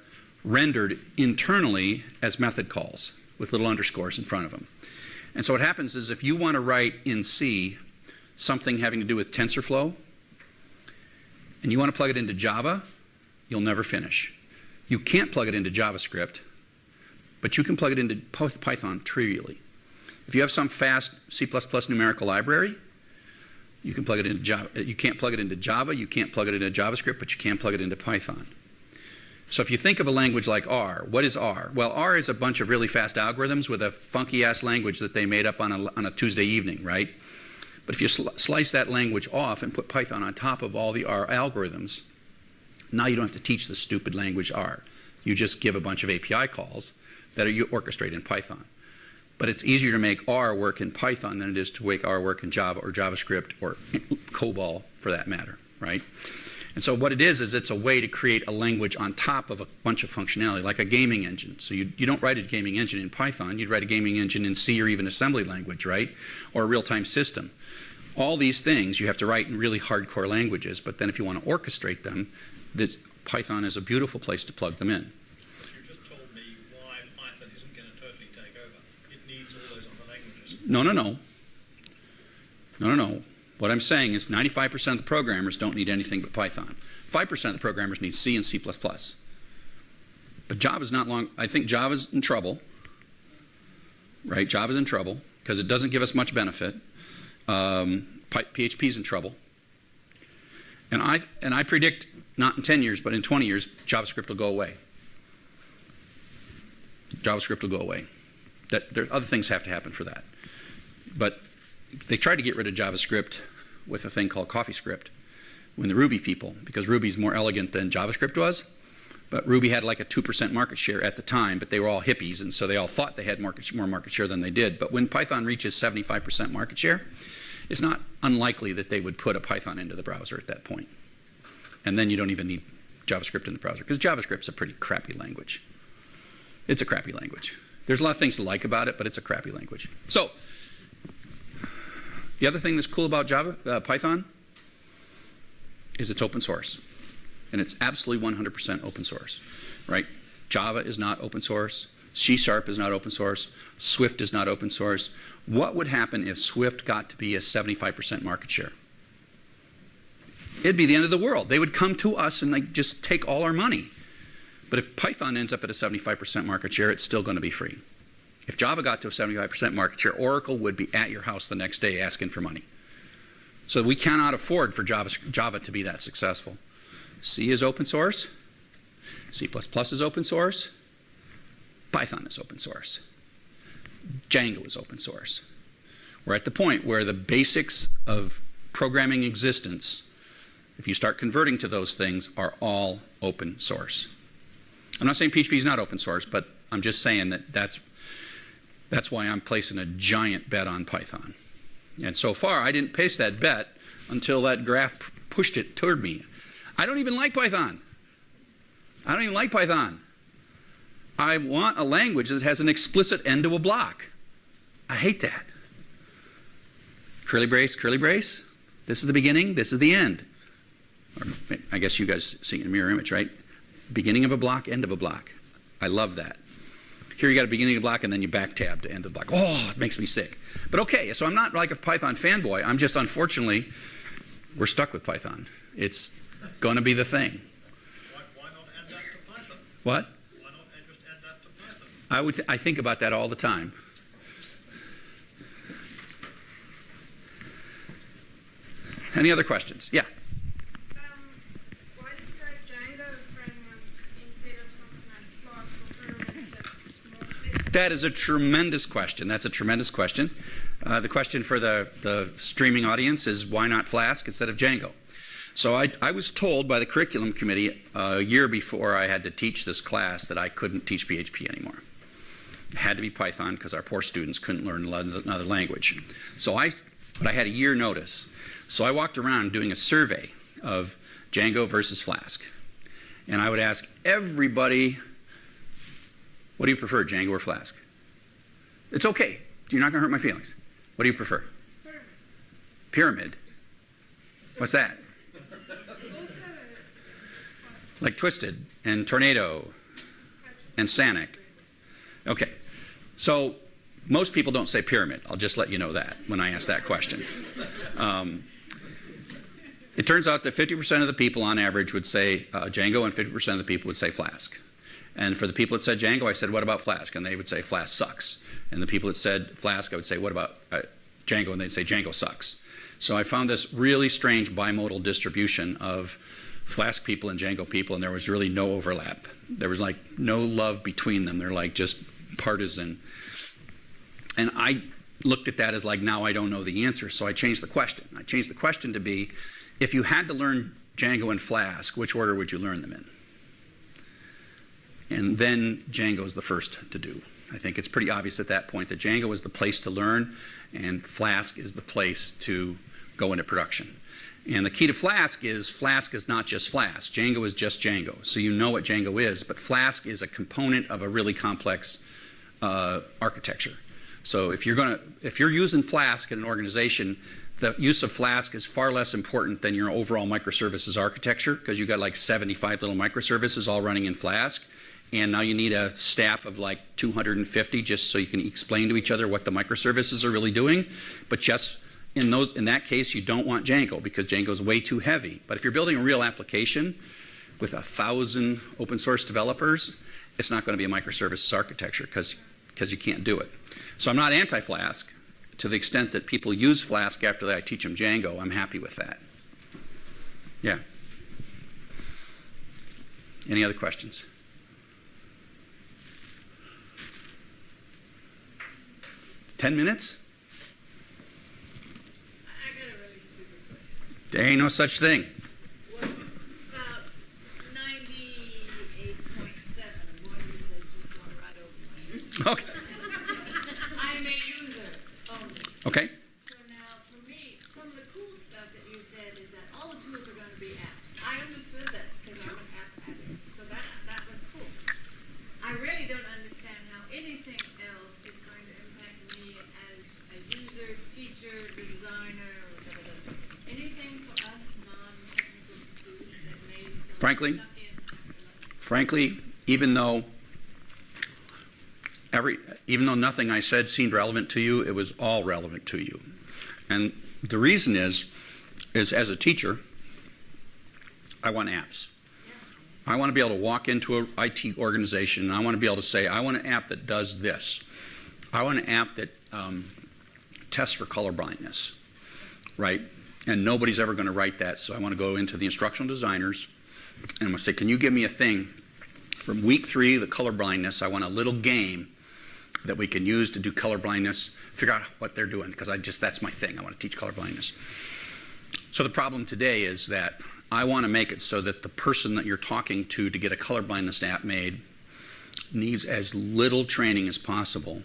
rendered internally as method calls with little underscores in front of them. And so what happens is if you want to write in C something having to do with TensorFlow, and you want to plug it into Java, you'll never finish. You can't plug it into JavaScript, but you can plug it into Python trivially. If you have some fast C++ numerical library, you can plug it into Java. You can't plug it into Java, you can't plug it into JavaScript, but you can plug it into Python. So if you think of a language like R, what is R? Well, R is a bunch of really fast algorithms with a funky ass language that they made up on a, on a Tuesday evening, right? But if you sl slice that language off and put Python on top of all the R algorithms, now you don't have to teach the stupid language R. You just give a bunch of API calls that are you orchestrate in Python. But it's easier to make R work in Python than it is to make R work in Java or JavaScript or COBOL for that matter, right? And so what it is, is it's a way to create a language on top of a bunch of functionality, like a gaming engine. So you, you don't write a gaming engine in Python, you'd write a gaming engine in C or even assembly language, right? Or a real-time system. All these things you have to write in really hardcore languages, but then if you want to orchestrate them, this, Python is a beautiful place to plug them in. You just told me why Python isn't going to totally take over. It needs all those other languages. No, no, no. No, no, no. What I'm saying is 95% of the programmers don't need anything but Python. 5% of the programmers need C and C++. But Java's not long, I think Java's in trouble, right? Java's in trouble because it doesn't give us much benefit. Um, PHP's in trouble. And I, and I predict not in 10 years, but in 20 years, JavaScript will go away. JavaScript will go away. That, there, other things have to happen for that. But they tried to get rid of JavaScript with a thing called CoffeeScript when the Ruby people, because Ruby's more elegant than JavaScript was. But Ruby had like a 2% market share at the time, but they were all hippies, and so they all thought they had market, more market share than they did. But when Python reaches 75% market share, it's not unlikely that they would put a Python into the browser at that point. And then you don't even need JavaScript in the browser, because JavaScript's a pretty crappy language. It's a crappy language. There's a lot of things to like about it, but it's a crappy language. So the other thing that's cool about Java, uh, Python, is it's open source. And it's absolutely 100% open source, right? Java is not open source. C Sharp is not open source. Swift is not open source. What would happen if Swift got to be a 75% market share? It'd be the end of the world. They would come to us and like just take all our money. But if Python ends up at a 75% market share, it's still going to be free. If Java got to a 75% market share, Oracle would be at your house the next day asking for money. So we cannot afford for Java, Java to be that successful. C is open source. C++ is open source. Python is open source. Django is open source. We're at the point where the basics of programming existence, if you start converting to those things, are all open source. I'm not saying PHP is not open source, but I'm just saying that that's that's why I'm placing a giant bet on Python. And so far, I didn't place that bet until that graph pushed it toward me. I don't even like Python. I don't even like Python. I want a language that has an explicit end to a block. I hate that. Curly brace, curly brace. This is the beginning, this is the end. Or I guess you guys see in mirror image, right? Beginning of a block, end of a block. I love that. Here you got a beginning of the block and then you back tab to end of the block. Oh, it makes me sick. But okay, so I'm not like a Python fanboy. I'm just unfortunately, we're stuck with Python. It's going to be the thing. Why, why not add that to Python? What? Why not just add that to Python? I would. Th I think about that all the time. Any other questions? Yeah. Um, why did you write Django framework instead of something like Flask or Pyramid that's more flexible? That is a tremendous question. That's a tremendous question. Uh, the question for the, the streaming audience is why not Flask instead of Django? So I, I was told by the curriculum committee a year before I had to teach this class that I couldn't teach PHP anymore. It had to be Python because our poor students couldn't learn another language. So I, but I had a year notice. So I walked around doing a survey of Django versus Flask. And I would ask everybody, what do you prefer, Django or Flask? It's okay. You're not going to hurt my feelings. What do you prefer? Pyramid. Pyramid. What's that? Like Twisted and Tornado and Sanic. Okay. So most people don't say pyramid. I'll just let you know that when I ask that question. Um, It turns out that 50% of the people on average would say uh, Django and 50% of the people would say Flask. And for the people that said Django, I said, what about Flask? And they would say Flask sucks. And the people that said Flask, I would say, what about uh, Django? And they'd say Django sucks. So I found this really strange bimodal distribution of Flask people and Django people, and there was really no overlap. There was like no love between them. They're like just partisan. And I looked at that as like, now I don't know the answer. So I changed the question. I changed the question to be, if you had to learn Django and Flask, which order would you learn them in? And then Django is the first to do. I think it's pretty obvious at that point that Django is the place to learn and Flask is the place to go into production. And the key to Flask is Flask is not just Flask. Django is just Django. So you know what Django is, but Flask is a component of a really complex uh, architecture. So if you're going to, if you're using Flask in an organization, the use of Flask is far less important than your overall microservices architecture because you've got like 75 little microservices all running in Flask. And now you need a staff of like 250 just so you can explain to each other what the microservices are really doing. But just in, those, in that case, you don't want Django because Django is way too heavy. But if you're building a real application with a thousand open source developers, it's not going to be a microservices architecture because you can't do it. So I'm not anti-Flask. To the extent that people use Flask after I teach them Django, I'm happy with that. Yeah. Any other questions? Ten minutes? I got a really stupid question. There ain't no such thing. What ninety-eight point seven of what you said just going right over my head? Okay. I'm a user only. Okay. So now, for me, some of the cool stuff that you said is that all the tools are gonna be apps. I understood that, because I'm an app addict, so that, that was cool. I really don't understand how anything else is going to impact me as a user, teacher, designer, or da, da, da. Anything for us non-technical tools that may still. Frankly? Frankly, even though every, even though nothing I said seemed relevant to you, it was all relevant to you. And the reason is, is as a teacher, I want apps. I want to be able to walk into an IT organization and I want to be able to say, I want an app that does this. I want an app that um, tests for color blindness, right? And nobody's ever going to write that. So I want to go into the instructional designers and to say, can you give me a thing from week three, the color blindness, I want a little game that we can use to do color blindness, figure out what they're doing, because I just, that's my thing. I want to teach color blindness. So the problem today is that I want to make it so that the person that you're talking to to get a color blindness app made needs as little training as possible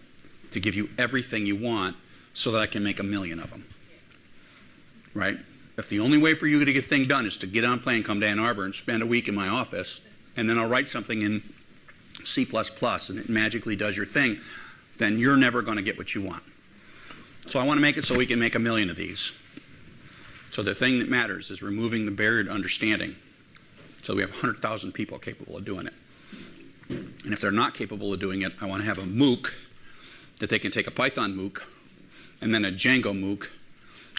to give you everything you want so that I can make a million of them. Right? If the only way for you to get a thing done is to get on a plane, come to Ann Arbor, and spend a week in my office, and then I'll write something in C++ and it magically does your thing, then you're never going to get what you want. So I want to make it so we can make a million of these. So the thing that matters is removing the barrier to understanding. So we have 100,000 people capable of doing it. And if they're not capable of doing it, I want to have a MOOC that they can take a Python MOOC and then a Django MOOC.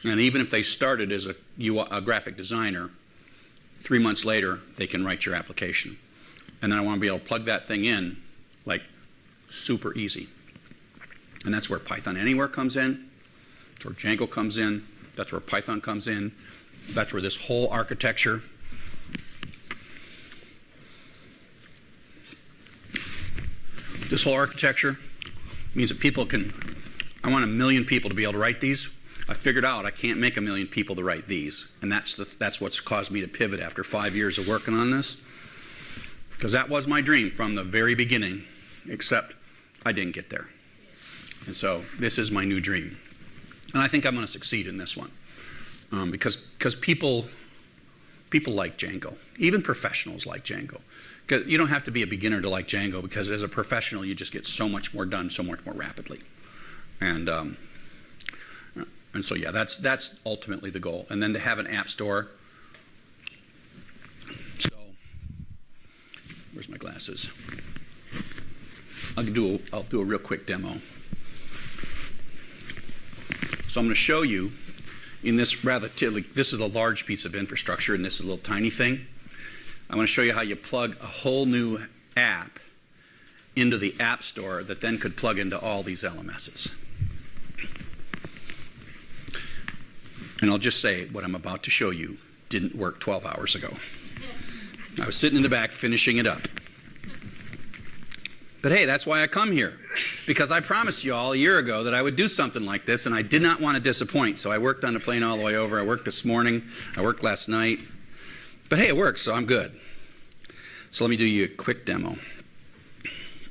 And even if they started as a, UI, a graphic designer, three months later, they can write your application. And then I want to be able to plug that thing in like super easy. And that's where Python Anywhere comes in. That's where Django comes in. That's where Python comes in. That's where this whole architecture. This whole architecture means that people can, I want a million people to be able to write these. I figured out I can't make a million people to write these. And that's, the, that's what's caused me to pivot after five years of working on this. Because that was my dream from the very beginning, except I didn't get there. And so this is my new dream. And I think I'm going to succeed in this one. Um, because because people, people like Django. Even professionals like Django. you don't have to be a beginner to like Django because as a professional, you just get so much more done so much more rapidly. And, um, and so, yeah, that's, that's ultimately the goal. And then to have an app store. So, where's my glasses? I'll do a, I'll do a real quick demo. So I'm going to show you in this relatively, this is a large piece of infrastructure and this is a little tiny thing. I want to show you how you plug a whole new app into the App Store that then could plug into all these LMSs. And I'll just say what I'm about to show you didn't work 12 hours ago. I was sitting in the back finishing it up. But hey, that's why I come here. Because I promised you all a year ago that I would do something like this, and I did not want to disappoint. So I worked on the plane all the way over. I worked this morning. I worked last night. But hey, it works, so I'm good. So let me do you a quick demo.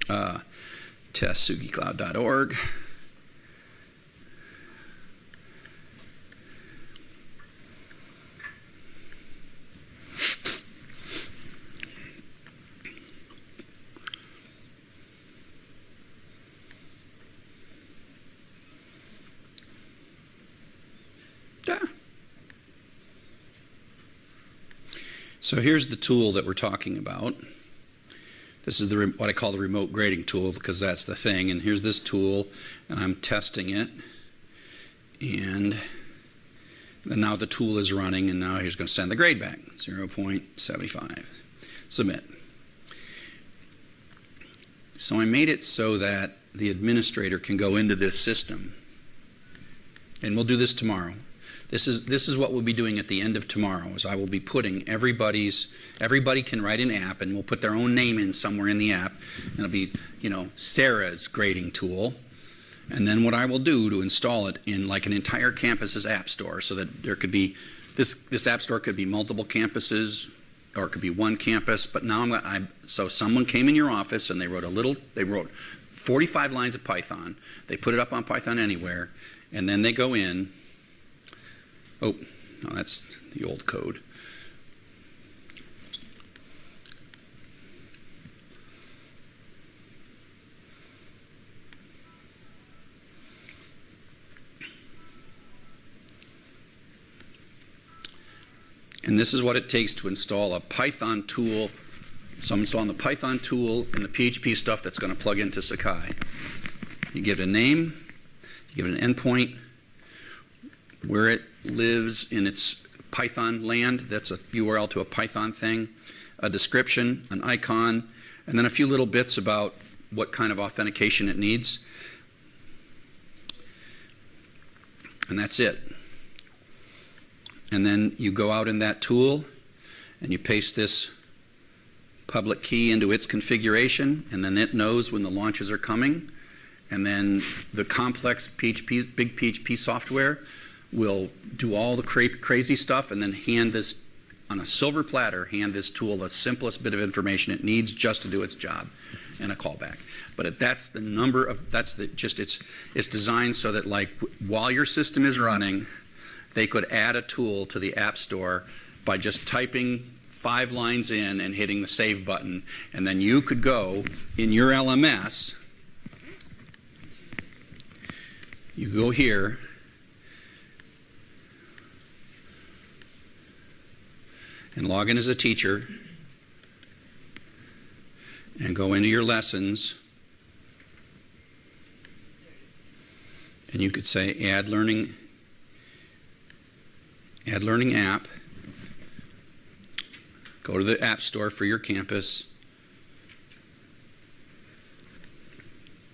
Uh, testsugicloud.org. Yeah. So here's the tool that we're talking about. This is the, what I call the remote grading tool because that's the thing. And here's this tool, and I'm testing it. And then now the tool is running, and now he's going to send the grade back 0.75. Submit. So I made it so that the administrator can go into this system. And we'll do this tomorrow. This is this is what we'll be doing at the end of tomorrow. Is I will be putting everybody's everybody can write an app, and we'll put their own name in somewhere in the app, and it'll be you know Sarah's grading tool, and then what I will do to install it in like an entire campus's app store, so that there could be this this app store could be multiple campuses, or it could be one campus. But now I'm, I so someone came in your office and they wrote a little they wrote 45 lines of Python. They put it up on Python Anywhere, and then they go in. Oh, no, that's the old code. And this is what it takes to install a Python tool. So I'm installing the Python tool and the PHP stuff that's going to plug into Sakai. You give it a name, you give it an endpoint, where it lives in its Python land, that's a URL to a Python thing, a description, an icon, and then a few little bits about what kind of authentication it needs. And that's it. And then you go out in that tool and you paste this public key into its configuration, and then it knows when the launches are coming. And then the complex PHP, big PHP software will do all the cra- crazy stuff and then hand this on a silver platter, hand this tool the simplest bit of information it needs just to do its job and a callback. But if that's the number of, that's the, just, it's, it's designed so that like while your system is running, they could add a tool to the App Store by just typing five lines in and hitting the save button. And then you could go in your LMS, you go here, and log in as a teacher and go into your lessons. And you could say add learning add learning app. Go to the app store for your campus.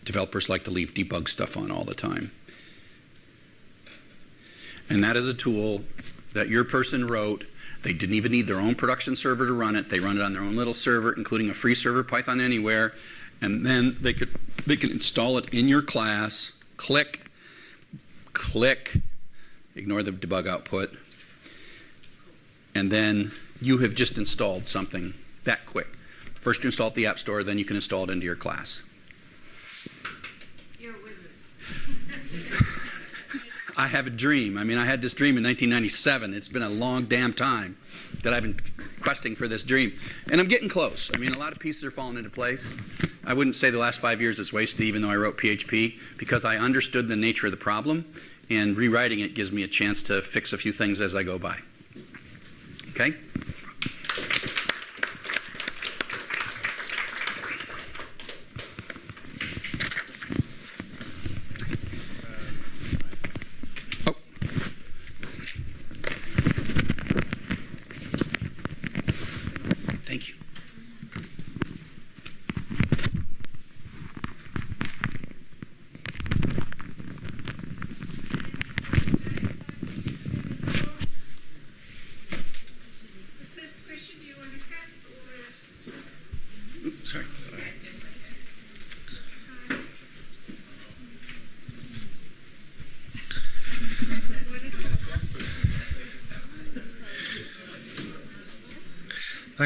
Developers like to leave debug stuff on all the time. And that is a tool that your person wrote they didn't even need their own production server to run it. They run it on their own little server, including a free server, Python Anywhere, and then they could they can install it in your class. Click, click, ignore the debug output, and then you have just installed something that quick. First, you install it at the App Store, then you can install it into your class. You're a wizard. I have a dream. I mean, I had this dream in 1997. It's been a long damn time that I've been questing for this dream. And I'm getting close. I mean, a lot of pieces are falling into place. I wouldn't say the last five years is wasted, even though I wrote PHP, because I understood the nature of the problem, and rewriting it gives me a chance to fix a few things as I go by. Okay?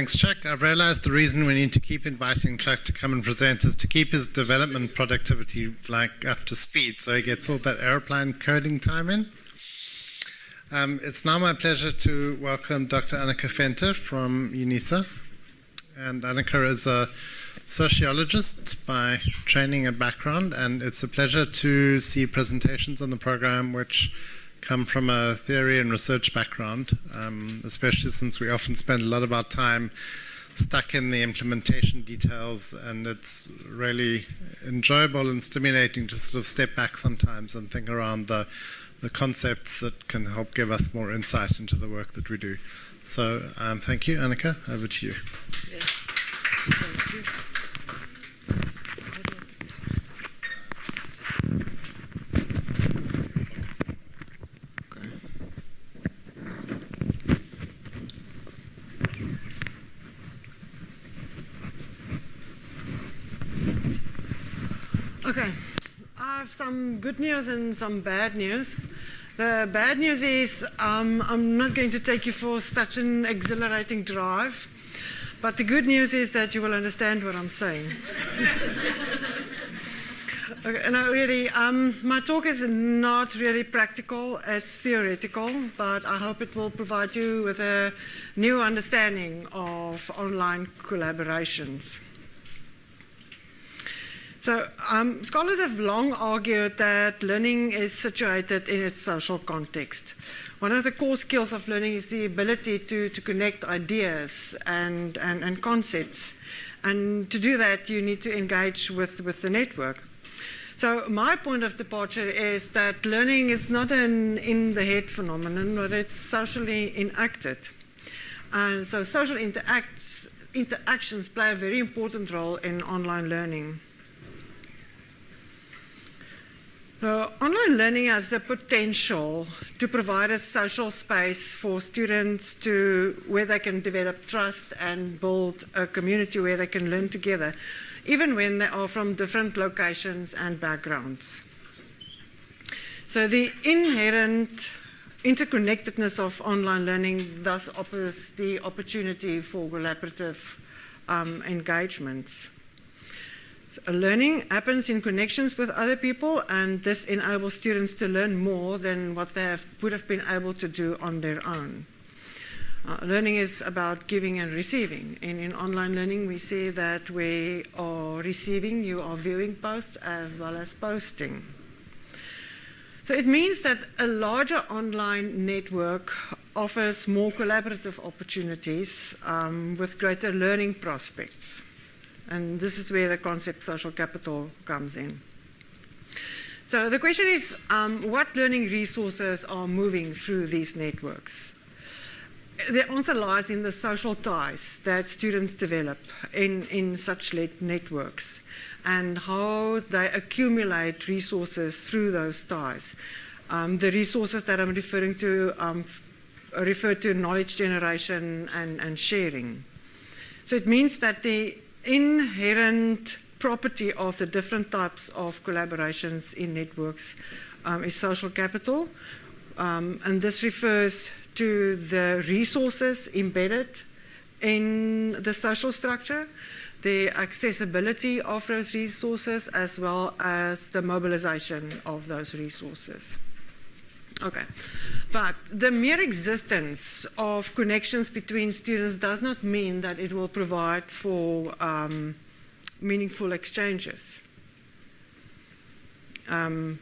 Thanks, Chuck. I've realized the reason we need to keep inviting Chuck to come and present is to keep his development productivity like up to speed so he gets all that aeroplane coding time in. Um, it's now my pleasure to welcome Dr. Annika Venter from UNISA. And Annika is a sociologist by training and background, and it's a pleasure to see presentations on the program which come from a theory and research background, um, especially since we often spend a lot of our time stuck in the implementation details, and it's really enjoyable and stimulating to sort of step back sometimes and think around the, the concepts that can help give us more insight into the work that we do. So um, thank you, Annika. Over to you. Yeah. Thank you. Okay, I have some good news and some bad news. The bad news is um, I'm not going to take you for such an exhilarating drive, but the good news is that you will understand what I'm saying. okay, no, really, um, my talk is not really practical, it's theoretical, but I hope it will provide you with a new understanding of online collaborations. So, um, scholars have long argued that learning is situated in its social context. One of the core skills of learning is the ability to, to connect ideas and, and, and concepts. And to do that, you need to engage with, with the network. So, my point of departure is that learning is not an in the head phenomenon, but it's socially enacted. And so, social interacts, interactions play a very important role in online learning. So online learning has the potential to provide a social space for students to where they can develop trust and build a community where they can learn together, even when they are from different locations and backgrounds. So the inherent interconnectedness of online learning thus offers the opportunity for collaborative um, engagements. Learning happens in connections with other people, and this enables students to learn more than what they have, would have been able to do on their own. Uh, learning is about giving and receiving. In, in online learning, we see that we are receiving, you are viewing posts as well as posting. So it means that a larger online network offers more collaborative opportunities um, with greater learning prospects. And this is where the concept social capital comes in. So the question is, um, what learning resources are moving through these networks? The answer lies in the social ties that students develop in, in such networks and how they accumulate resources through those ties. Um, the resources that I'm referring to um, refer to knowledge generation and, and sharing. So it means that the inherent property of the different types of collaborations in networks um, is social capital. Um, and this refers to the resources embedded in the social structure, the accessibility of those resources, as well as the mobilization of those resources. Okay. But the mere existence of connections between students does not mean that it will provide for um, meaningful exchanges. Um,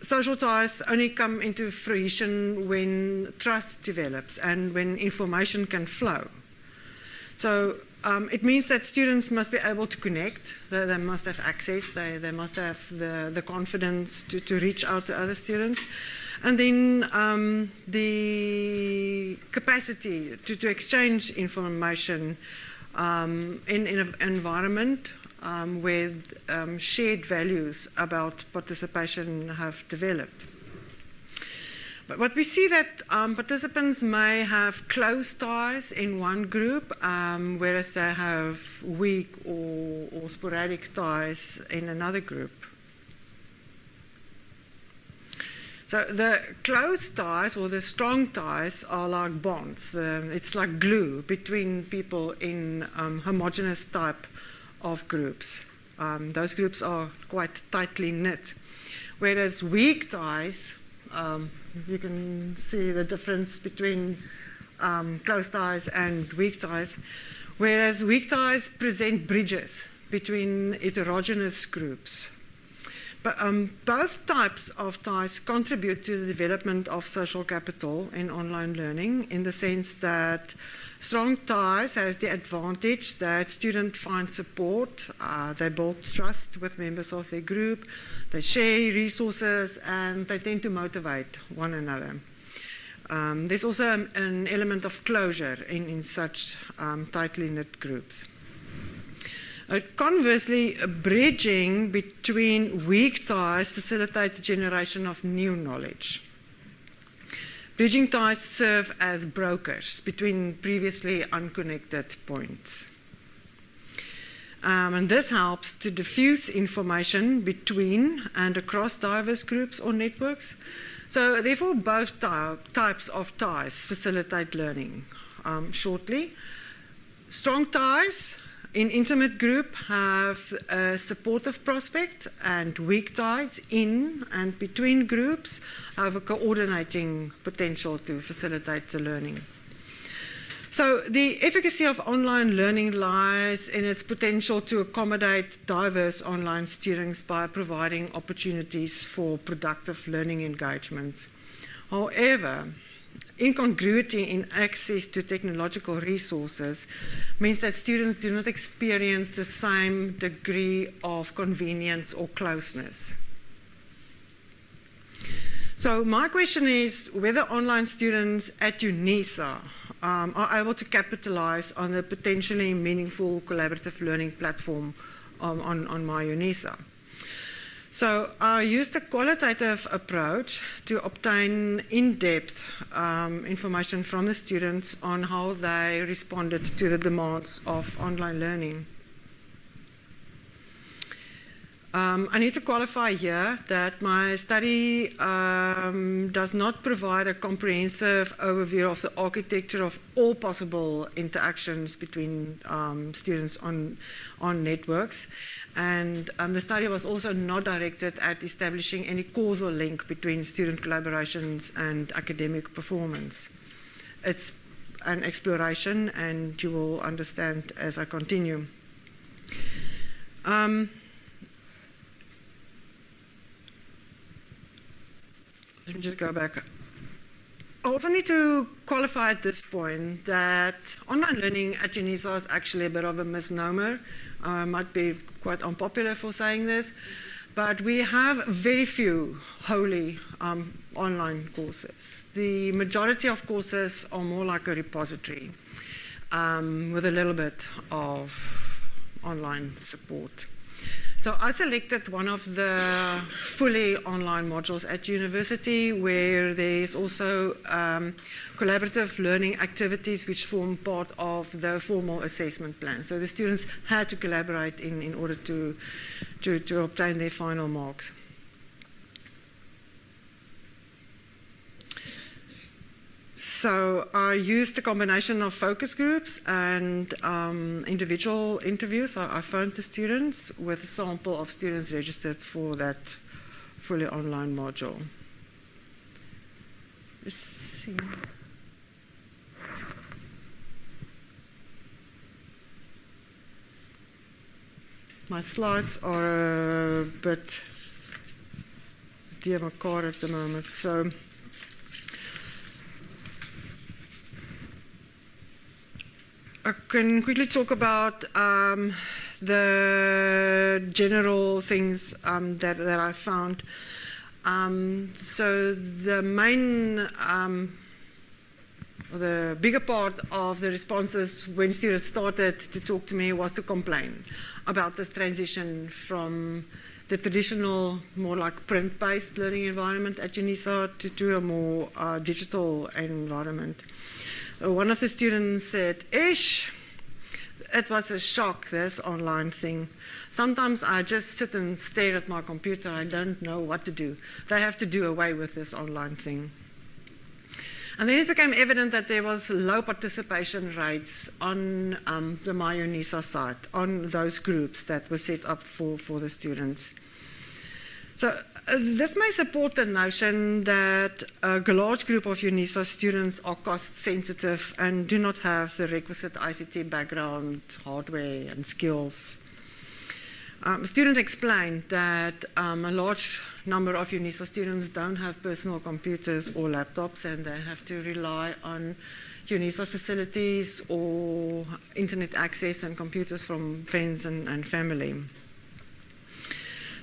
social ties only come into fruition when trust develops and when information can flow. So um, it means that students must be able to connect, they, they must have access, they, they must have the, the confidence to, to reach out to other students. And then um, the capacity to, to exchange information um, in, in an environment um, where um, shared values about participation have developed. But what we see that um, participants may have close ties in one group, um, whereas they have weak or, or sporadic ties in another group. So the close ties or the strong ties are like bonds. Um, it's like glue between people in um, homogeneous type of groups. Um, those groups are quite tightly knit. Whereas weak ties, um, you can see the difference between um, close ties and weak ties. Whereas weak ties present bridges between heterogeneous groups. Um, both types of ties contribute to the development of social capital in online learning in the sense that strong ties has the advantage that students find support, uh, they build trust with members of their group, they share resources, and they tend to motivate one another. Um, there's also an element of closure in, in such um, tightly knit groups. Uh, conversely, bridging between weak ties facilitates the generation of new knowledge. Bridging ties serve as brokers between previously unconnected points. Um, and this helps to diffuse information between and across diverse groups or networks. So, therefore, both types of ties facilitate learning. Um, shortly, strong ties in intimate group have a supportive prospect and weak ties in and between groups have a coordinating potential to facilitate the learning. So the efficacy of online learning lies in its potential to accommodate diverse online students by providing opportunities for productive learning engagements. However, incongruity in access to technological resources means that students do not experience the same degree of convenience or closeness. So my question is whether online students at UNISA um, are able to capitalize on the potentially meaningful collaborative learning platform um, on, on MyUNISA. So I used a qualitative approach to obtain in-depth um, information from the students on how they responded to the demands of online learning. Um, I need to qualify here that my study um, does not provide a comprehensive overview of the architecture of all possible interactions between um, students on, on networks. And um, the study was also not directed at establishing any causal link between student collaborations and academic performance. It's an exploration, and you will understand as I continue. Um, let me just go back. I also need to qualify at this point that online learning at UNISA is actually a bit of a misnomer. I might be quite unpopular for saying this, but we have very few wholly um, online courses. The majority of courses are more like a repository um, with a little bit of online support. So I selected one of the fully online modules at university where there's also um, collaborative learning activities which form part of the formal assessment plan. So the students had to collaborate in, in order to, to, to obtain their final marks. So I used a combination of focus groups and um, individual interviews. I, I phoned the students with a sample of students registered for that fully online module. Let's see. My slides are a bit dear car at the moment, so. I can quickly talk about um, the general things um, that, that I found. Um, so the main, um, the bigger part of the responses when students started to talk to me was to complain about this transition from the traditional, more like print-based learning environment at UNISA to, to a more uh, digital environment. One of the students said, Ish, it was a shock, this online thing. Sometimes I just sit and stare at my computer. I don't know what to do. They have to do away with this online thing. And then it became evident that there was low participation rates on um, the MyUNISA site, on those groups that were set up for, for the students. So this may support the notion that a large group of UNISA students are cost sensitive and do not have the requisite ICT background, hardware and skills. Um, student explained that um, a large number of UNISA students don't have personal computers or laptops and they have to rely on UNISA facilities or internet access and computers from friends and, and family.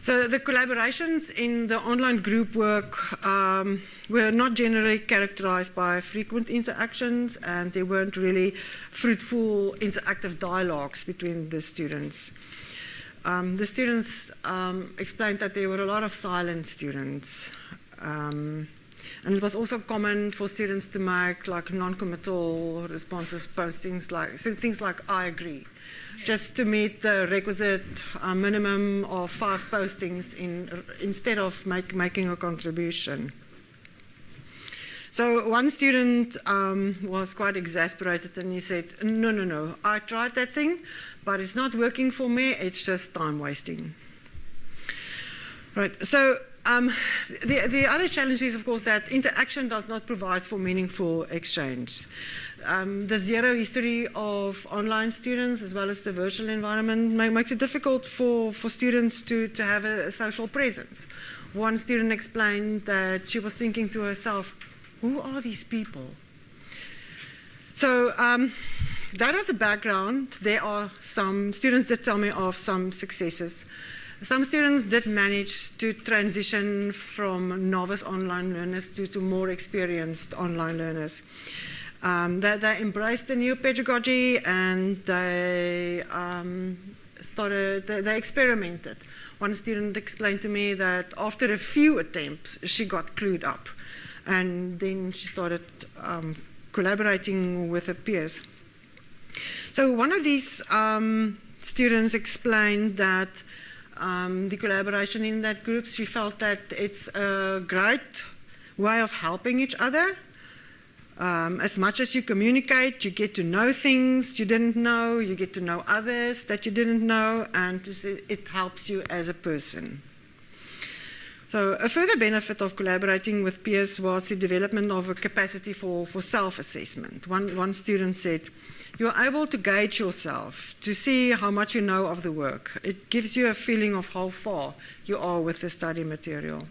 So the collaborations in the online group work um, were not generally characterized by frequent interactions and there weren't really fruitful interactive dialogues between the students. Um, the students um, explained that there were a lot of silent students. Um, and it was also common for students to make like non-committal responses, postings like things like "I agree," just to meet the requisite uh, minimum of five postings in, instead of make, making a contribution. So one student um, was quite exasperated and he said, no, no, no, I tried that thing, but it's not working for me, it's just time wasting. Right, so um, the, the other challenge is, of course, that interaction does not provide for meaningful exchange. Um, the zero history of online students as well as the virtual environment makes it difficult for, for students to, to have a, a social presence. One student explained that she was thinking to herself, who are these people? So um, that as a background, there are some students that tell me of some successes. Some students did manage to transition from novice online learners to, to more experienced online learners. Um, they, they, embraced the new pedagogy and they um, started, they, they, experimented. One student explained to me that after a few attempts, she got clued up and then she started um, collaborating with her peers. So one of these um, students explained that um, the collaboration in that group, she felt that it's a great way of helping each other. Um, as much as you communicate, you get to know things you didn't know, you get to know others that you didn't know, and it helps you as a person. So a further benefit of collaborating with peers was the development of a capacity for, for self-assessment. One, one student said, you're able to gauge yourself, to see how much you know of the work. It gives you a feeling of how far you are with the study material.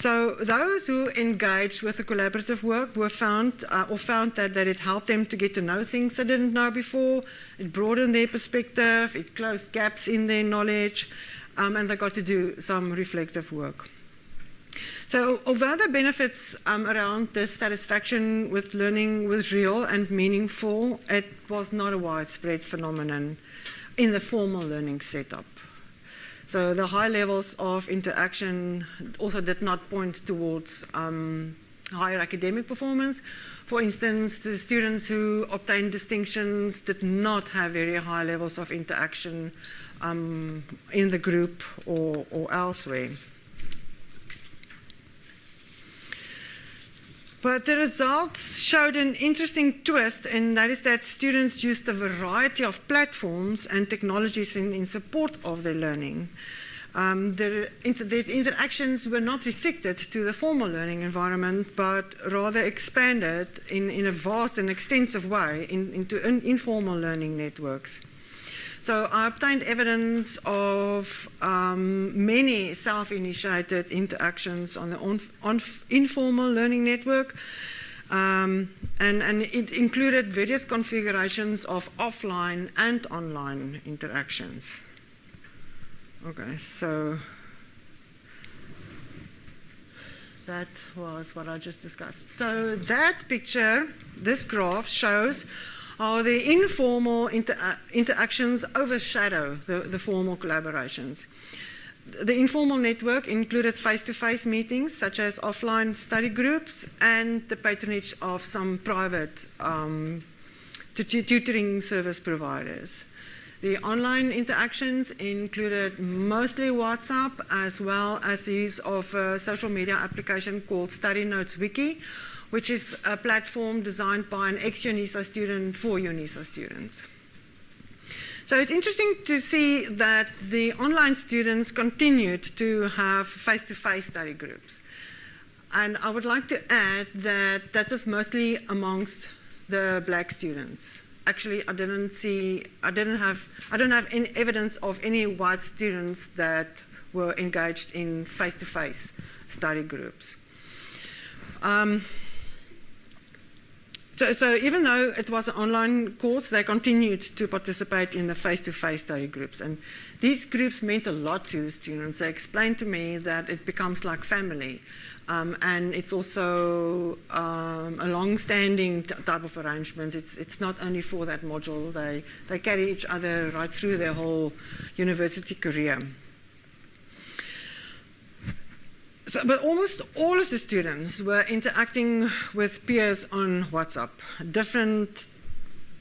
So those who engaged with the collaborative work were found uh, or found that, that it helped them to get to know things they didn't know before. It broadened their perspective. It closed gaps in their knowledge um, and they got to do some reflective work. So although the benefits um, around the satisfaction with learning was real and meaningful, it was not a widespread phenomenon in the formal learning setup. So the high levels of interaction also did not point towards um, higher academic performance. For instance, the students who obtained distinctions did not have very high levels of interaction um, in the group or, or elsewhere. But the results showed an interesting twist, and that is that students used a variety of platforms and technologies in, in support of their learning. Um, the, inter interactions were not restricted to the formal learning environment, but rather expanded in, in a vast and extensive way in, into in, informal learning networks. So I obtained evidence of um, many self-initiated interactions on the on, on informal learning network. Um, and, and, it included various configurations of offline and online interactions. Okay, so that was what I just discussed. So that picture, this graph shows how the informal inter uh, interactions overshadow the, the formal collaborations. The informal network included face-to-face -face meetings, such as offline study groups, and the patronage of some private um, tutoring service providers. The online interactions included mostly WhatsApp as well as the use of a social media application called Study Notes Wiki, which is a platform designed by an ex-UNISA student for UNISA students. So it's interesting to see that the online students continued to have face-to-face study groups. And I would like to add that that was mostly amongst the black students. Actually, I didn't see, I didn't have, I don't have any evidence of any white students that were engaged in face-to-face study groups. Um, so, so even though it was an online course, they continued to participate in the face-to-face study groups. And these groups meant a lot to the students. They explained to me that it becomes like family. Um, and it's also um, a long-standing type of arrangement. It's, it's not only for that module. They, they carry each other right through their whole university career. So, but almost all of the students were interacting with peers on WhatsApp, different,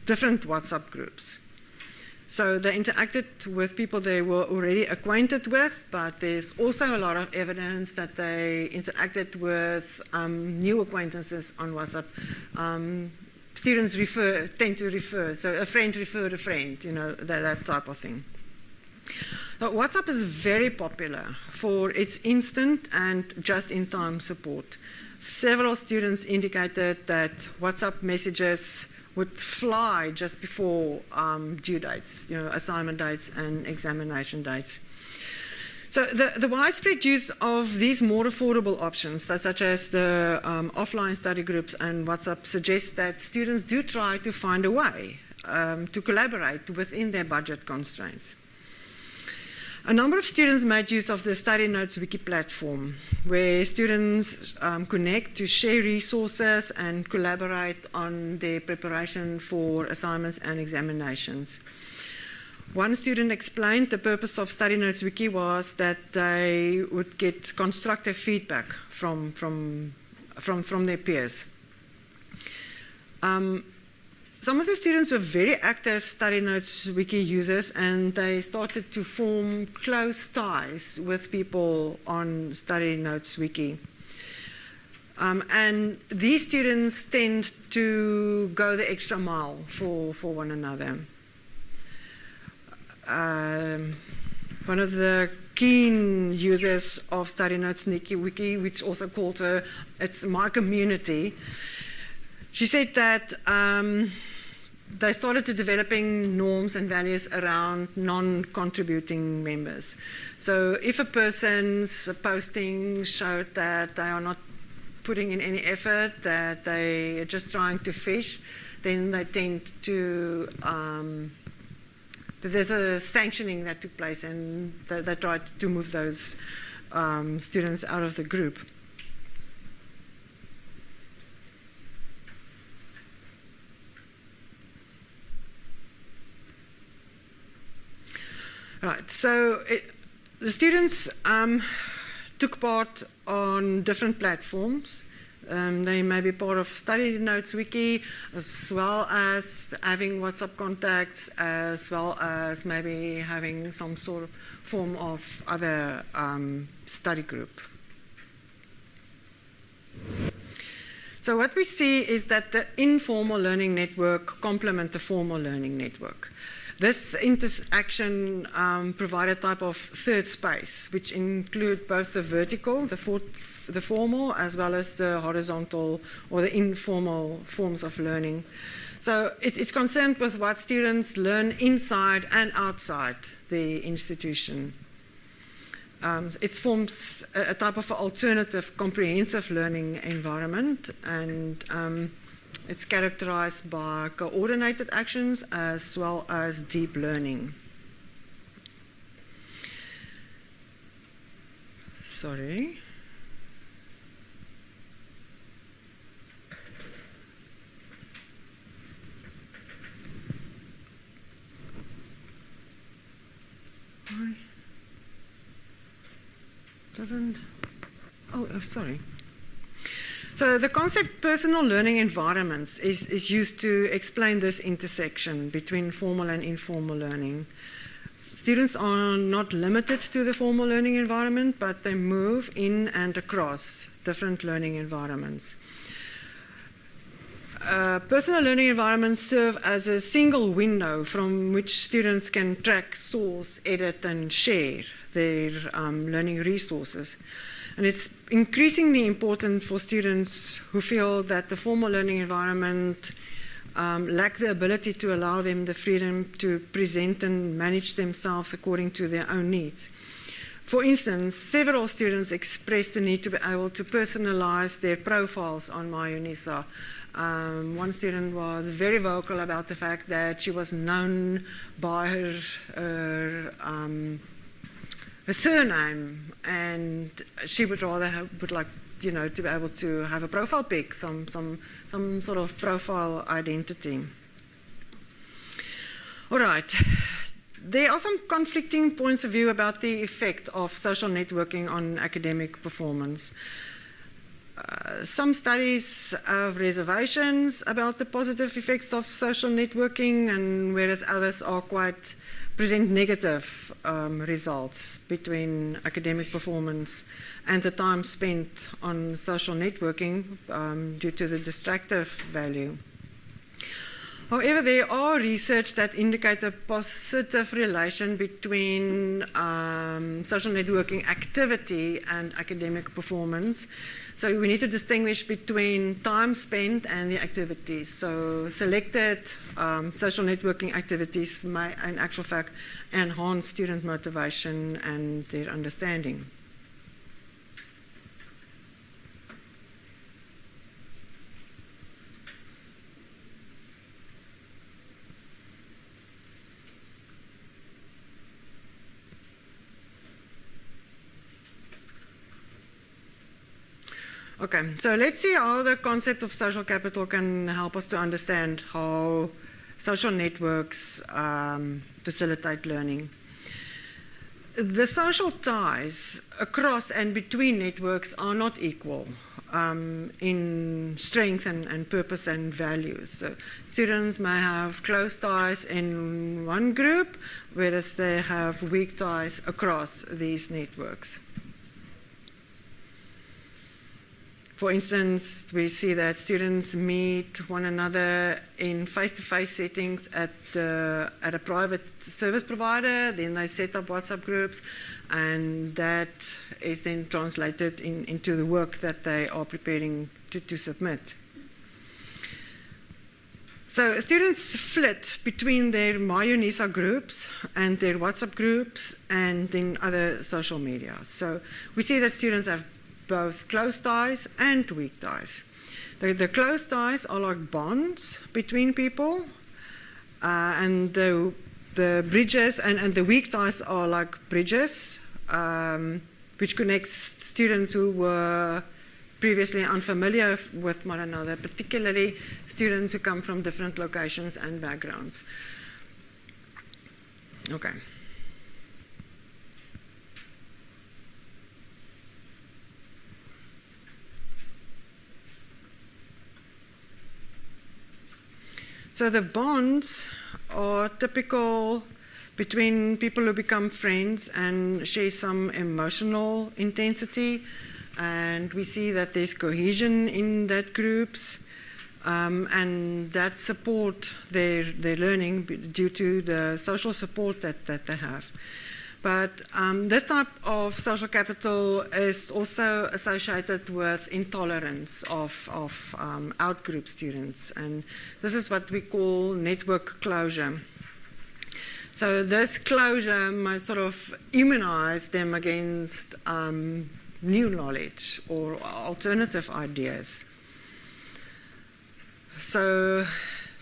different WhatsApp groups. So they interacted with people they were already acquainted with, but there's also a lot of evidence that they interacted with um, new acquaintances on WhatsApp. Um, students refer, tend to refer, so a friend referred a friend, you know, that, that type of thing. Now, WhatsApp is very popular for its instant and just-in-time support. Several students indicated that WhatsApp messages would fly just before um, due dates, you know, assignment dates and examination dates. So the, the, widespread use of these more affordable options, such as the um, offline study groups and WhatsApp, suggests that students do try to find a way um, to collaborate within their budget constraints. A number of students made use of the Study Notes Wiki platform, where students um, connect to share resources and collaborate on their preparation for assignments and examinations. One student explained the purpose of Study Notes Wiki was that they would get constructive feedback from, from, from, from their peers. Um, some of the students were very active Study Notes Wiki users and they started to form close ties with people on Study Notes Wiki. Um, and these students tend to go the extra mile for, for one another. Um, one of the keen users of Study Notes Wiki, which also called her, it's my community, she said that um, they started to developing norms and values around non-contributing members. So if a person's posting showed that they are not putting in any effort, that they are just trying to fish, then they tend to, um, there's a sanctioning that took place and they, they tried to move those um, students out of the group. Right, so it, the students um, took part on different platforms. Um, they may be part of Study Notes Wiki, as well as having WhatsApp contacts, as well as maybe having some sort of form of other um, study group. So what we see is that the informal learning network complement the formal learning network. This interaction um, provide a type of third space, which include both the vertical, the, for, the formal, as well as the horizontal or the informal forms of learning. So it's, it's concerned with what students learn inside and outside the institution. Um, it forms a, a, type of alternative comprehensive learning environment and um, it's characterized by coordinated actions as well as deep learning. Sorry. Doesn't. Oh, oh sorry. So the concept personal learning environments is, is used to explain this intersection between formal and informal learning. Students are not limited to the formal learning environment, but they move in and across different learning environments. Uh, personal learning environments serve as a single window from which students can track, source, edit, and share their um, learning resources. And it's increasingly important for students who feel that the formal learning environment um, lack the ability to allow them the freedom to present and manage themselves according to their own needs. For instance, several students expressed the need to be able to personalize their profiles on MyUNISA. Um, one student was very vocal about the fact that she was known by her, her um, a surname, and she would rather have, would like you know to be able to have a profile pic, some some some sort of profile identity. All right. There are some conflicting points of view about the effect of social networking on academic performance. Uh, some studies have reservations about the positive effects of social networking, and whereas others are quite present negative um, results between academic performance and the time spent on social networking um, due to the distractive value. However, there are research that indicate a positive relation between um, social networking activity and academic performance. So we need to distinguish between time spent and the activities. So selected um, social networking activities may, in actual fact, enhance student motivation and their understanding. Okay, so let's see how the concept of social capital can help us to understand how social networks um, facilitate learning. The social ties across and between networks are not equal um, in strength and, and, purpose and values. So students may have close ties in one group, whereas they have weak ties across these networks. For instance, we see that students meet one another in face-to-face settings at, the, at a private service provider, then they set up WhatsApp groups, and that is then translated in, into the work that they are preparing to, to submit. So students flit between their MyUNISA groups and their WhatsApp groups and then other social media. So we see that students have both close ties and weak ties. The, the close ties are like bonds between people, uh, and the, the bridges and, and the weak ties are like bridges, um, which connects students who were previously unfamiliar with one another, particularly students who come from different locations and backgrounds. Okay. So the bonds are typical between people who become friends and share some emotional intensity. And we see that there's cohesion in that groups. Um, and that support their, their learning due to the social support that, that they have. But um, this type of social capital is also associated with intolerance of, of um, outgroup students. And this is what we call network closure. So this closure might sort of immunize them against um, new knowledge or alternative ideas. So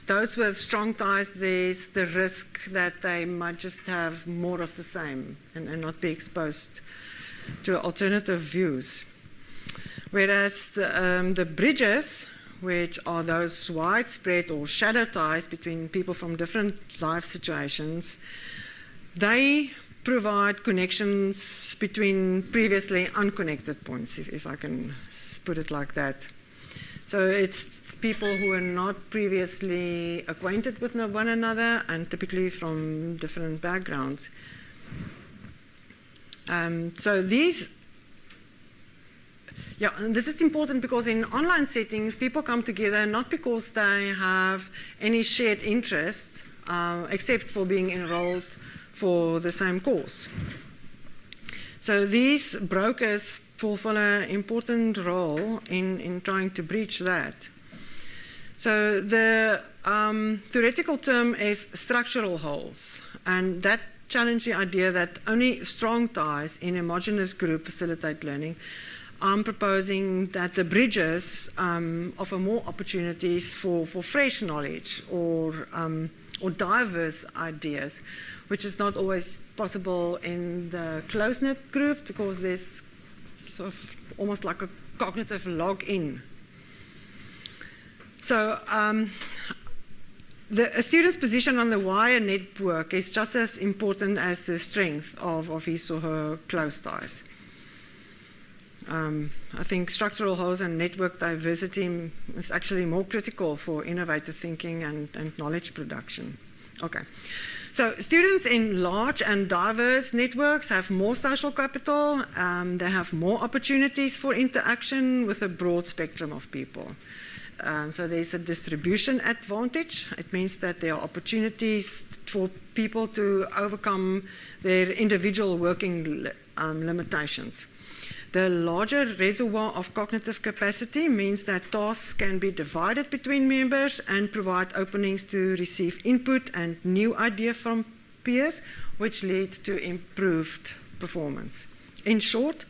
those with strong ties, there's the risk that they might just have more of the same and, and not be exposed to alternative views. Whereas the, um, the bridges, which are those widespread or shadow ties between people from different life situations, they provide connections between previously unconnected points, if, if I can put it like that. So it's people who are not previously acquainted with one another and typically from different backgrounds. Um, so these yeah, this is important because in online settings, people come together not because they have any shared interest, uh, except for being enrolled for the same course. So these brokers fulfill an important role in, in trying to breach that. So the um, theoretical term is structural holes, and that challenge the idea that only strong ties in a homogeneous group facilitate learning. I'm proposing that the bridges um, offer more opportunities for, for fresh knowledge or, um, or diverse ideas, which is not always possible in the close-knit group because there's sort of almost like a cognitive log-in. So um, the, a student's position on the wire network is just as important as the strength of, of his or her close ties. Um, I think structural holes and network diversity is actually more critical for innovative thinking and, and knowledge production. Okay. So students in large and diverse networks have more social capital. Um, they have more opportunities for interaction with a broad spectrum of people. Um, so there's a distribution advantage. It means that there are opportunities for people to overcome their individual working um, limitations. The larger reservoir of cognitive capacity means that tasks can be divided between members and provide openings to receive input and new ideas from peers, which lead to improved performance. In short,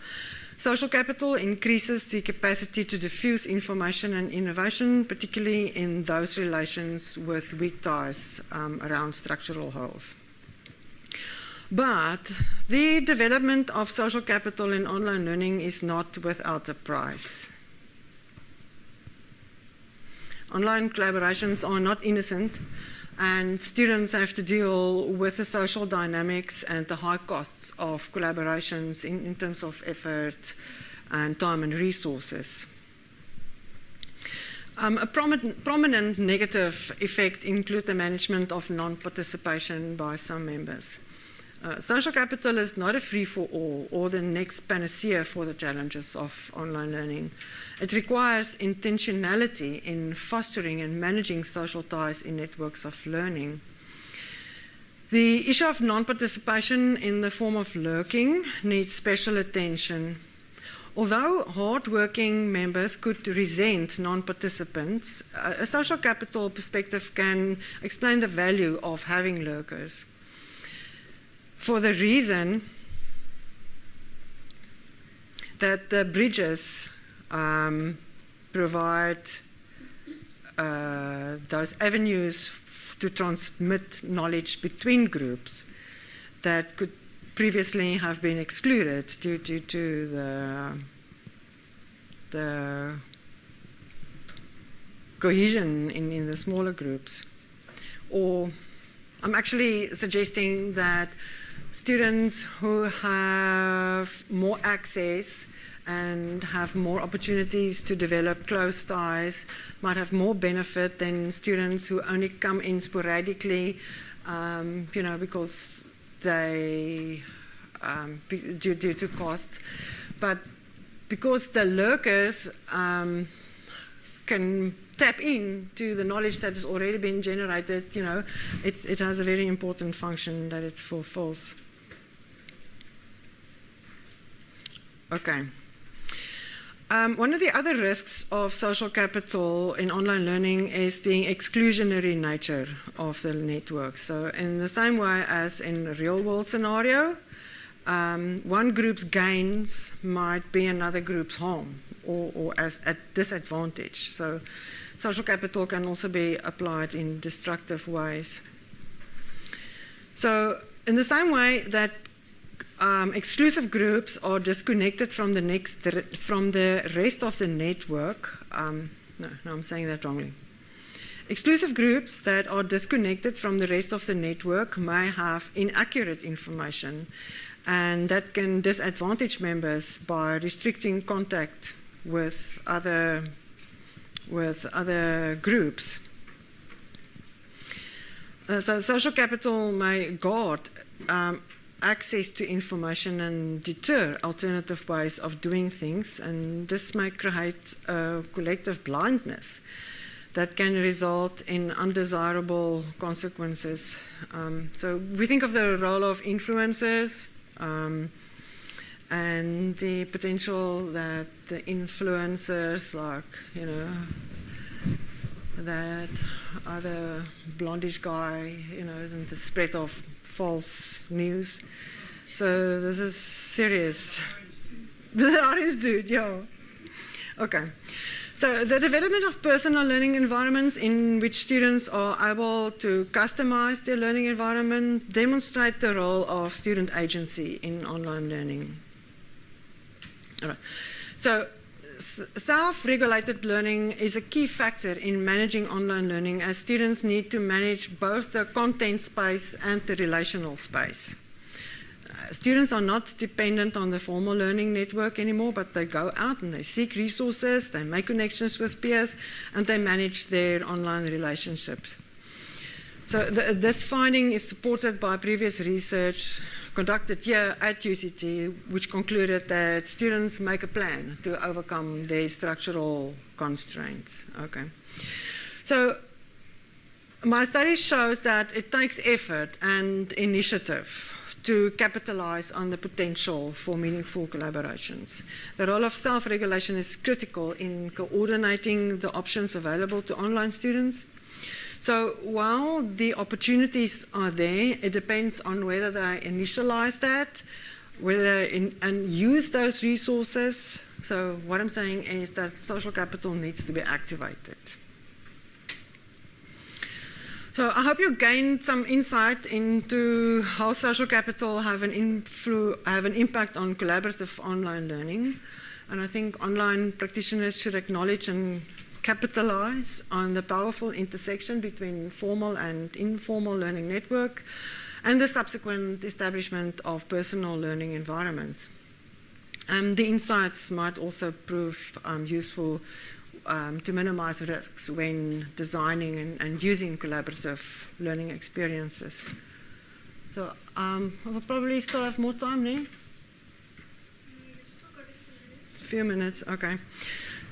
social capital increases the capacity to diffuse information and innovation, particularly in those relations with weak ties um, around structural holes. But the development of social capital in online learning is not without a price. Online collaborations are not innocent, and students have to deal with the social dynamics and the high costs of collaborations in, in terms of effort and time and resources. Um, a prominent, prominent negative effect includes the management of non-participation by some members. Uh, social capital is not a free-for-all or the next panacea for the challenges of online learning. It requires intentionality in fostering and managing social ties in networks of learning. The issue of non-participation in the form of lurking needs special attention. Although hard-working members could resent non-participants, a social capital perspective can explain the value of having lurkers for the reason that the bridges um, provide uh, those avenues to transmit knowledge between groups that could previously have been excluded due, due to the, the cohesion in, in the smaller groups. Or I'm actually suggesting that students who have more access and have more opportunities to develop close ties might have more benefit than students who only come in sporadically, um, you know, because they, um, due, due, to costs. But because the lurkers um, can tap into the knowledge that has already been generated, you know, it, it has a very important function that it fulfills. Okay. Um, one of the other risks of social capital in online learning is the exclusionary nature of the network. So in the same way as in a real world scenario, um, one group's gains might be another group's harm or, or as at disadvantage. So social capital can also be applied in destructive ways. So in the same way that um, exclusive groups are disconnected from the next from the rest of the network. Um, no, no, I'm saying that wrongly. Exclusive groups that are disconnected from the rest of the network may have inaccurate information, and that can disadvantage members by restricting contact with other with other groups. Uh, so social capital may guard um, access to information and deter alternative ways of doing things, and this may create a collective blindness that can result in undesirable consequences. Um, so we think of the role of influencers um, and the potential that the influencers, like you know, that other blondish guy, you know, and the spread of false news. So this is serious. The orange dude, yeah. Okay. So the development of personal learning environments in which students are able to customize their learning environment demonstrate the role of student agency in online learning. So self-regulated learning is a key factor in managing online learning as students need to manage both the content space and the relational space. Uh, students are not dependent on the formal learning network anymore, but they go out and they seek resources, they make connections with peers, and they manage their online relationships. So this finding is supported by previous research conducted here at UCT, which concluded that students make a plan to overcome their structural constraints. Okay. So my study shows that it takes effort and initiative to capitalize on the potential for meaningful collaborations. The role of self-regulation is critical in coordinating the options available to online students so while the opportunities are there, it depends on whether they initialize that, whether in, and use those resources. So what I'm saying is that social capital needs to be activated. So I hope you gained some insight into how social capital have an, have an impact on collaborative online learning. And I think online practitioners should acknowledge and capitalize on the powerful intersection between formal and informal learning network and the subsequent establishment of personal learning environments. Um, the insights might also prove um, useful um, to minimize risks when designing and, and, using collaborative learning experiences. So um, I will probably still have more time now. A few minutes, okay.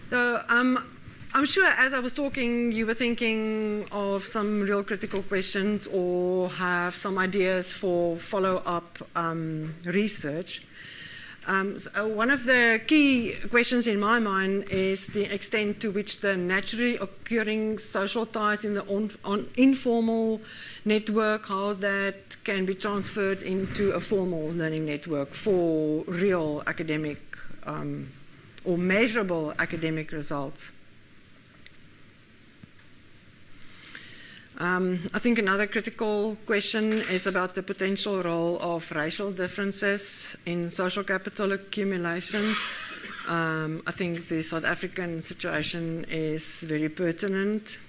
So um, I'm sure as I was talking, you were thinking of some real critical questions or have some ideas for follow up um, research. Um, so one of the key questions in my mind is the extent to which the naturally occurring social ties in the on, on informal network, how that can be transferred into a formal learning network for real academic um, or measurable academic results. Um, I think another critical question is about the potential role of racial differences in social capital accumulation. Um, I think the South African situation is very pertinent.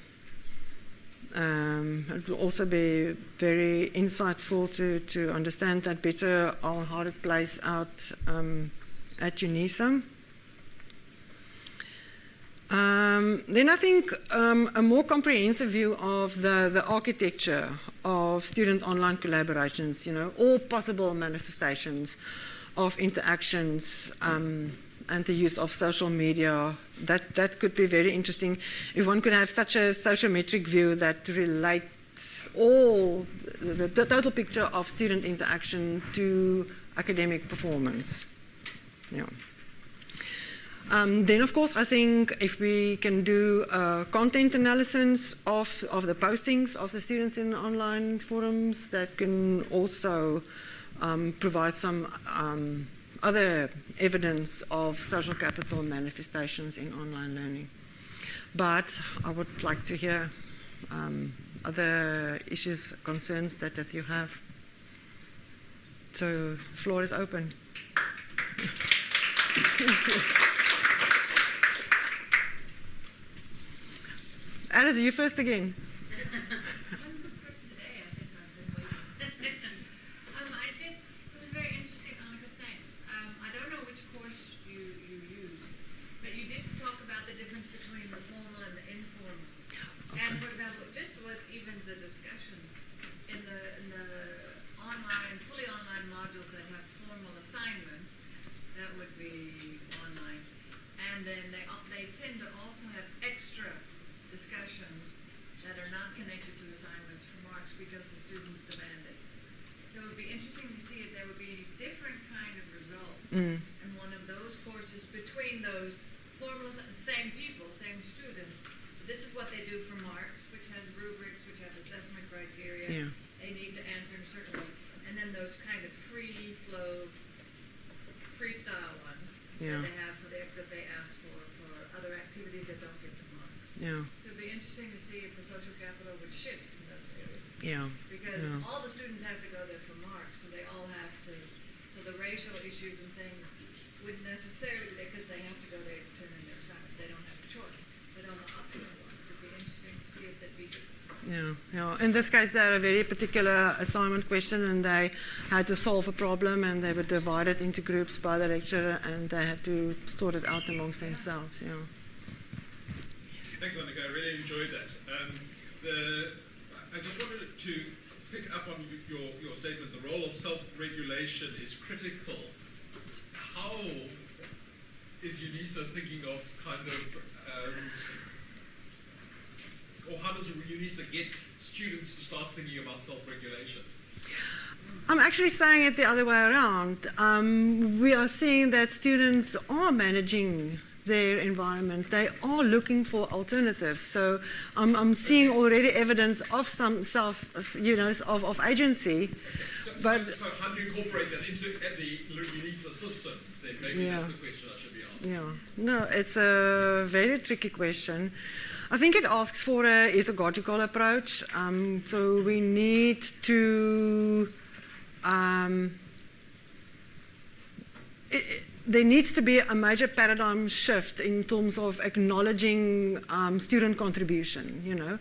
Um, it will also be very insightful to, to understand that better on how it plays out um, at UNISA. Um, then I think um, a more comprehensive view of the, the architecture of student online collaborations, you know, all possible manifestations of interactions um, and the use of social media, that, that could be very interesting. If one could have such a sociometric view that relates all the, the total picture of student interaction to academic performance. Yeah. Um, then, of course, I think if we can do content analysis of, of the postings of the students in online forums, that can also um, provide some um, other evidence of social capital manifestations in online learning. But I would like to hear um, other issues, concerns that, that you have. So, floor is open. Alice, you first again. Um, I don't know which course you, you but you did didn't talk about the difference between the formal and the informal. And for example, just with even the discussions in the, in the online, fully online modules that have formal assignments, that would be online. And then they, al- they tend to also have extra discussions that are not connected to assignments for marks because the students demand it. So it would be interesting to see if there would be any different kind of result Mm. in one of those courses between those formal, same people, same students. This is what they do for marks, which has rubrics, which have assessment criteria. Yeah. They need to answer in a certain way. And then those kind of free flow, freestyle ones Yeah. that they have for the, that they ask for, for other activities that don't get the marks. Yeah, So it'd be interesting to see if the social capital would shift in those areas. Yeah, Because Yeah. all the students have to go there for marks, so they all have to, so the racial issues and things wouldn't necessarily, because they have to go there to turn in their assignments, they don't have a choice. They don't have optional ones, it'd be interesting to see if that'd be different. yeah, yeah. In this case, they had a very particular assignment question, and they had to solve a problem, and they were divided into groups by the lecturer, and they had to sort it out amongst themselves. Yeah. Thanks, Annika. I really enjoyed that. Um, the, I just wanted to pick up on your, your statement. The role of self-regulation is critical. How is UNISA thinking of kind of, um, or how does UNISA get students to start thinking about self-regulation? I'm actually saying it the other way around. Um, we are seeing that students are managing their environment. They are looking for alternatives. So I'm, I'm seeing already evidence of some self, you know, of, of agency. So, But- so, so how do you incorporate that into the UNISA systems? Then maybe Yeah. that's the question I should be asking. Yeah, no, it's a very tricky question. I think it asks for a pedagogical approach. Um, so we need to. Um, it- there needs to be a major paradigm shift in terms of acknowledging um, student contribution, you know.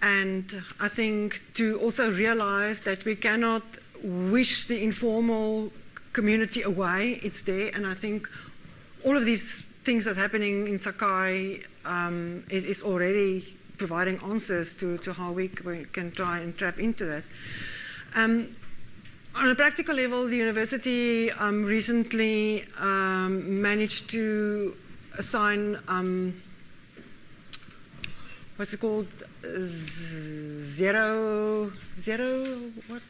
And I think to also realize that we cannot wish the informal community away, it's there. And I think all of these things that are happening in Sakai um, is, is already providing answers to, to how we, can try and tap into that. Um, on a practical level, the university um, recently um, managed to assign um, what's it called? Z- Zero, zero, what?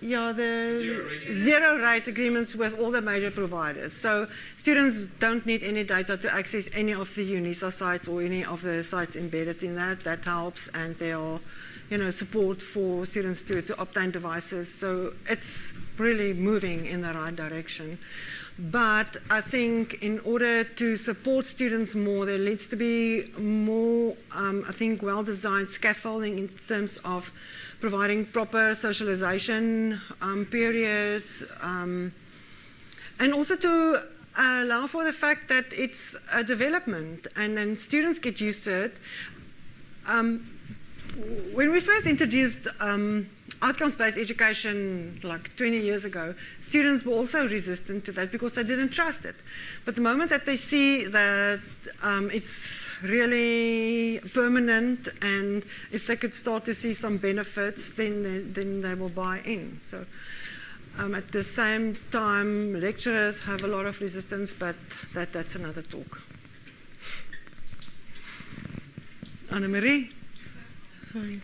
Yeah, the Zero rate. zero rate agreements with all the major providers. So students don't need any data to access any of the UNISA sites or any of the sites embedded in that. That helps, and there are, you know, support for students to, to obtain devices. So it's really moving in the right direction. But I think in order to support students more, there needs to be more, um, I think, well designed scaffolding in terms of providing proper socialization um, periods, um, and also to allow for the fact that it's a development and then students get used to it. Um, when we first introduced um, outcomes-based education like 20 years ago, students were also resistant to that because they didn't trust it. But the moment that they see that um, it's really permanent and if they could start to see some benefits, then they, then they will buy in. So um, at the same time, lecturers have a lot of resistance, but that, that's another talk. Annemarie? Sorry.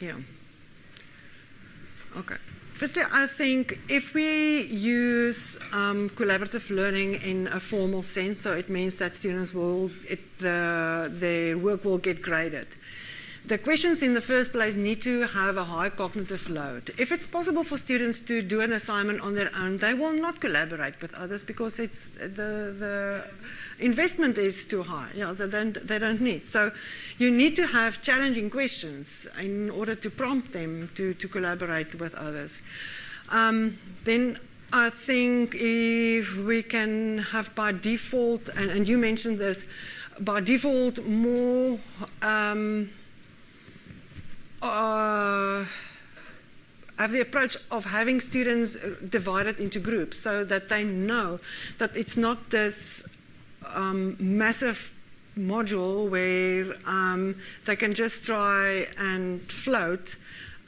Yeah. Okay. Firstly, I think if we use um, collaborative learning in a formal sense, so it means that students will, it, the, their work will get graded, the questions in the first place need to have a high cognitive load. If it's possible for students to do an assignment on their own, they will not collaborate with others because it's the, the investment is too high. Yeah, they don't, they don't need. So you need to have challenging questions in order to prompt them to, to collaborate with others. Um, then I think if we can have by default, and, and you mentioned this, by default more um, uh, have the approach of having students divided into groups so that they know that it's not this um, massive module where um, they can just try and float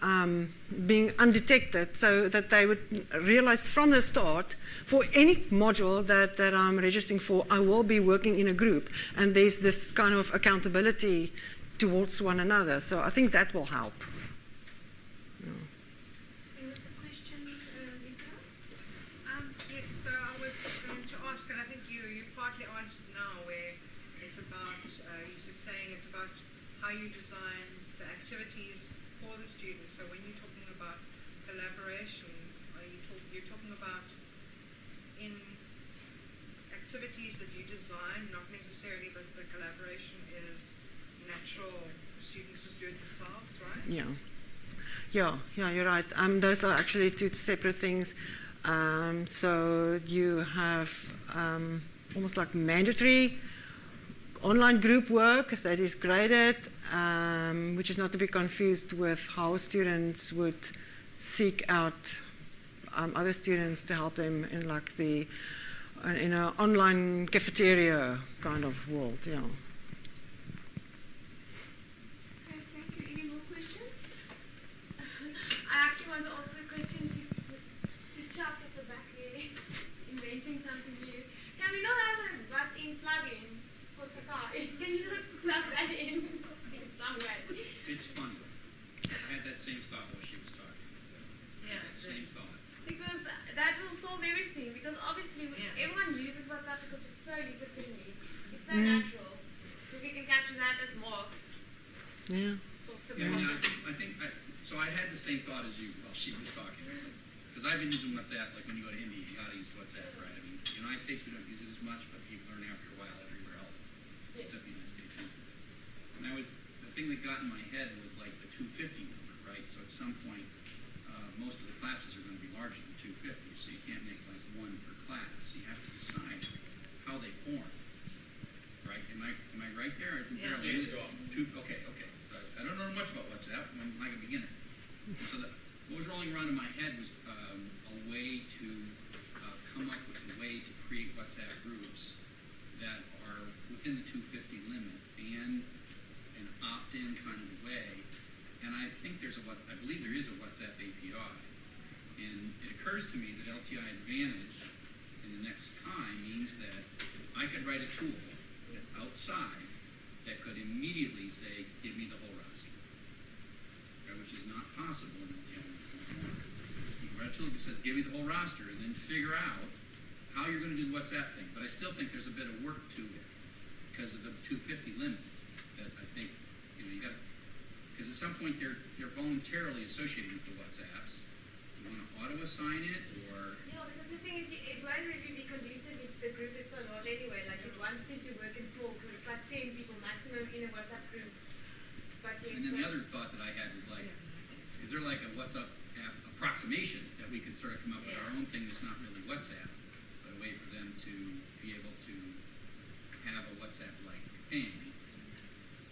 um, being undetected so that they would realize from the start for any module that, that I'm registering for, I will be working in a group and there's this kind of accountability towards one another. So I think that will help. There was a question, uh, Lisa? Um, yes, so I was going to ask, and I think you, you partly answered now, where it's about, uh, you're just saying it's about how you design the activities for the students. So when you're talking about collaboration, are you talk, you're talking about in activities that you design, not necessarily that the collaboration is natural, students just do it themselves, right? Yeah. Yeah, yeah, you're right. Um, those are actually two separate things. Um, so you have um, almost like mandatory online group work that is graded, um, which is not to be confused with how students would seek out um, other students to help them in like the in an online cafeteria kind of world. Yeah. Okay, thank you. Any more questions? I actually want to ask a question to, to Chuck at the back there, inventing something new. Can we not have a built-in plugin for Sakai? Can you just plug that in in some way? It's funny. I had that same thought while she was talking. Yeah, That same thought. Because that will solve everything. Because obviously we- Yeah. everyone uses WhatsApp because it's so user-friendly. It's so Mm. natural. If we can capture that as marks, Yeah. it solves the Yeah, problem. yeah, I think, I think, I, so I had the same thought as you while she was talking. Because I've been using WhatsApp, like when you go to India, you gotta use WhatsApp, right? I mean, the United States, we don't use it as much, but you learn after a while everywhere else, Yes. except the United States uses it. And I was, the thing that got in my head was like the two fifty number, right? So at some point, uh, most of the classes are gonna be larger than two fifty, so you can't make like one per class. So you have to decide how they form, right? Am I, am I right there? Isn't there a Yeah. limit? Two, okay, okay. So I don't know much about WhatsApp. I'm like a beginner. So the, what was rolling around in my head was um, a way to uh, come up with a way to create WhatsApp groups that are within the 250 limit and an opt-in kind of way. And I think there's a what I believe there is a WhatsApp API. And it occurs to me that LTI Advantage in the next time means that I could write a tool that's outside that could immediately say, give me the whole roster. Okay, Which is not possible in LTI. You write a tool that says, give me the whole roster, and then figure out how you're gonna do the WhatsApp thing. But I still think there's a bit of work to it because of the two fifty limit that I think, you know, you gotta, because at some point they're, they're voluntarily associated with the WhatsApps. You wanna auto-assign it, or, Yeah, because the thing is, it won't really be the group is so large anyway. Like, if one thing to work in small groups, like 10 people maximum in a WhatsApp group. But yes, and then the other thought that I had was like, is there like a WhatsApp app approximation that we could sort of come up with our own thing that's not really WhatsApp, but a way for them to be able to have a WhatsApp-like thing?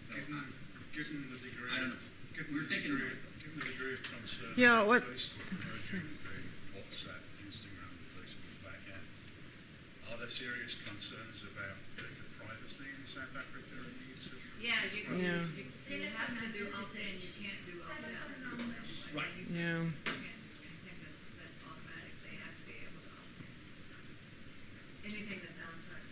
So, Given, I- given the degree, I don't know. given We're the thinking degree, about given the degree of concern Yeah, about what- Facebook merging the WhatsApp, Instagram, and Facebook back end, are there serious concerns about data privacy in South Africa and the use of? Yeah, you, Yeah. you, you, you have to do opt-in, you can't do opt-out. Right. Yeah. You can't, I think that's, that's automatic, they have to be able to opt-in. Anything that's outside.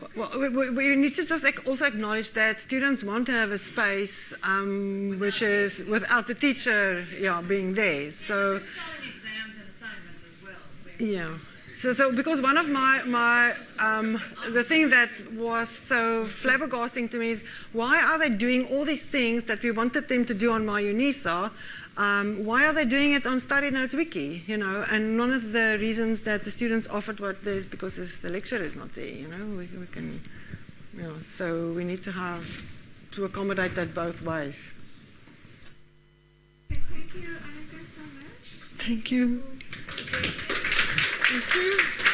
broadband. Well, we, we we need to just also acknowledge that students want to have a space um, which is without the teacher, yeah, being there. So, They're selling exams and assignments as well. Yeah, So, so because one of my, my um, the thing that was so flabbergasting to me is why are they doing all these things that we wanted them to do on MyUNISA? Um, why are they doing it on Study Notes Wiki? You know, and one of the reasons that the students offered what there is because it's, the lecture is not there. You know, we, we can, you know, so we need to have to accommodate that both ways. Okay, thank you, Annika, so much. Thank you. Thank you.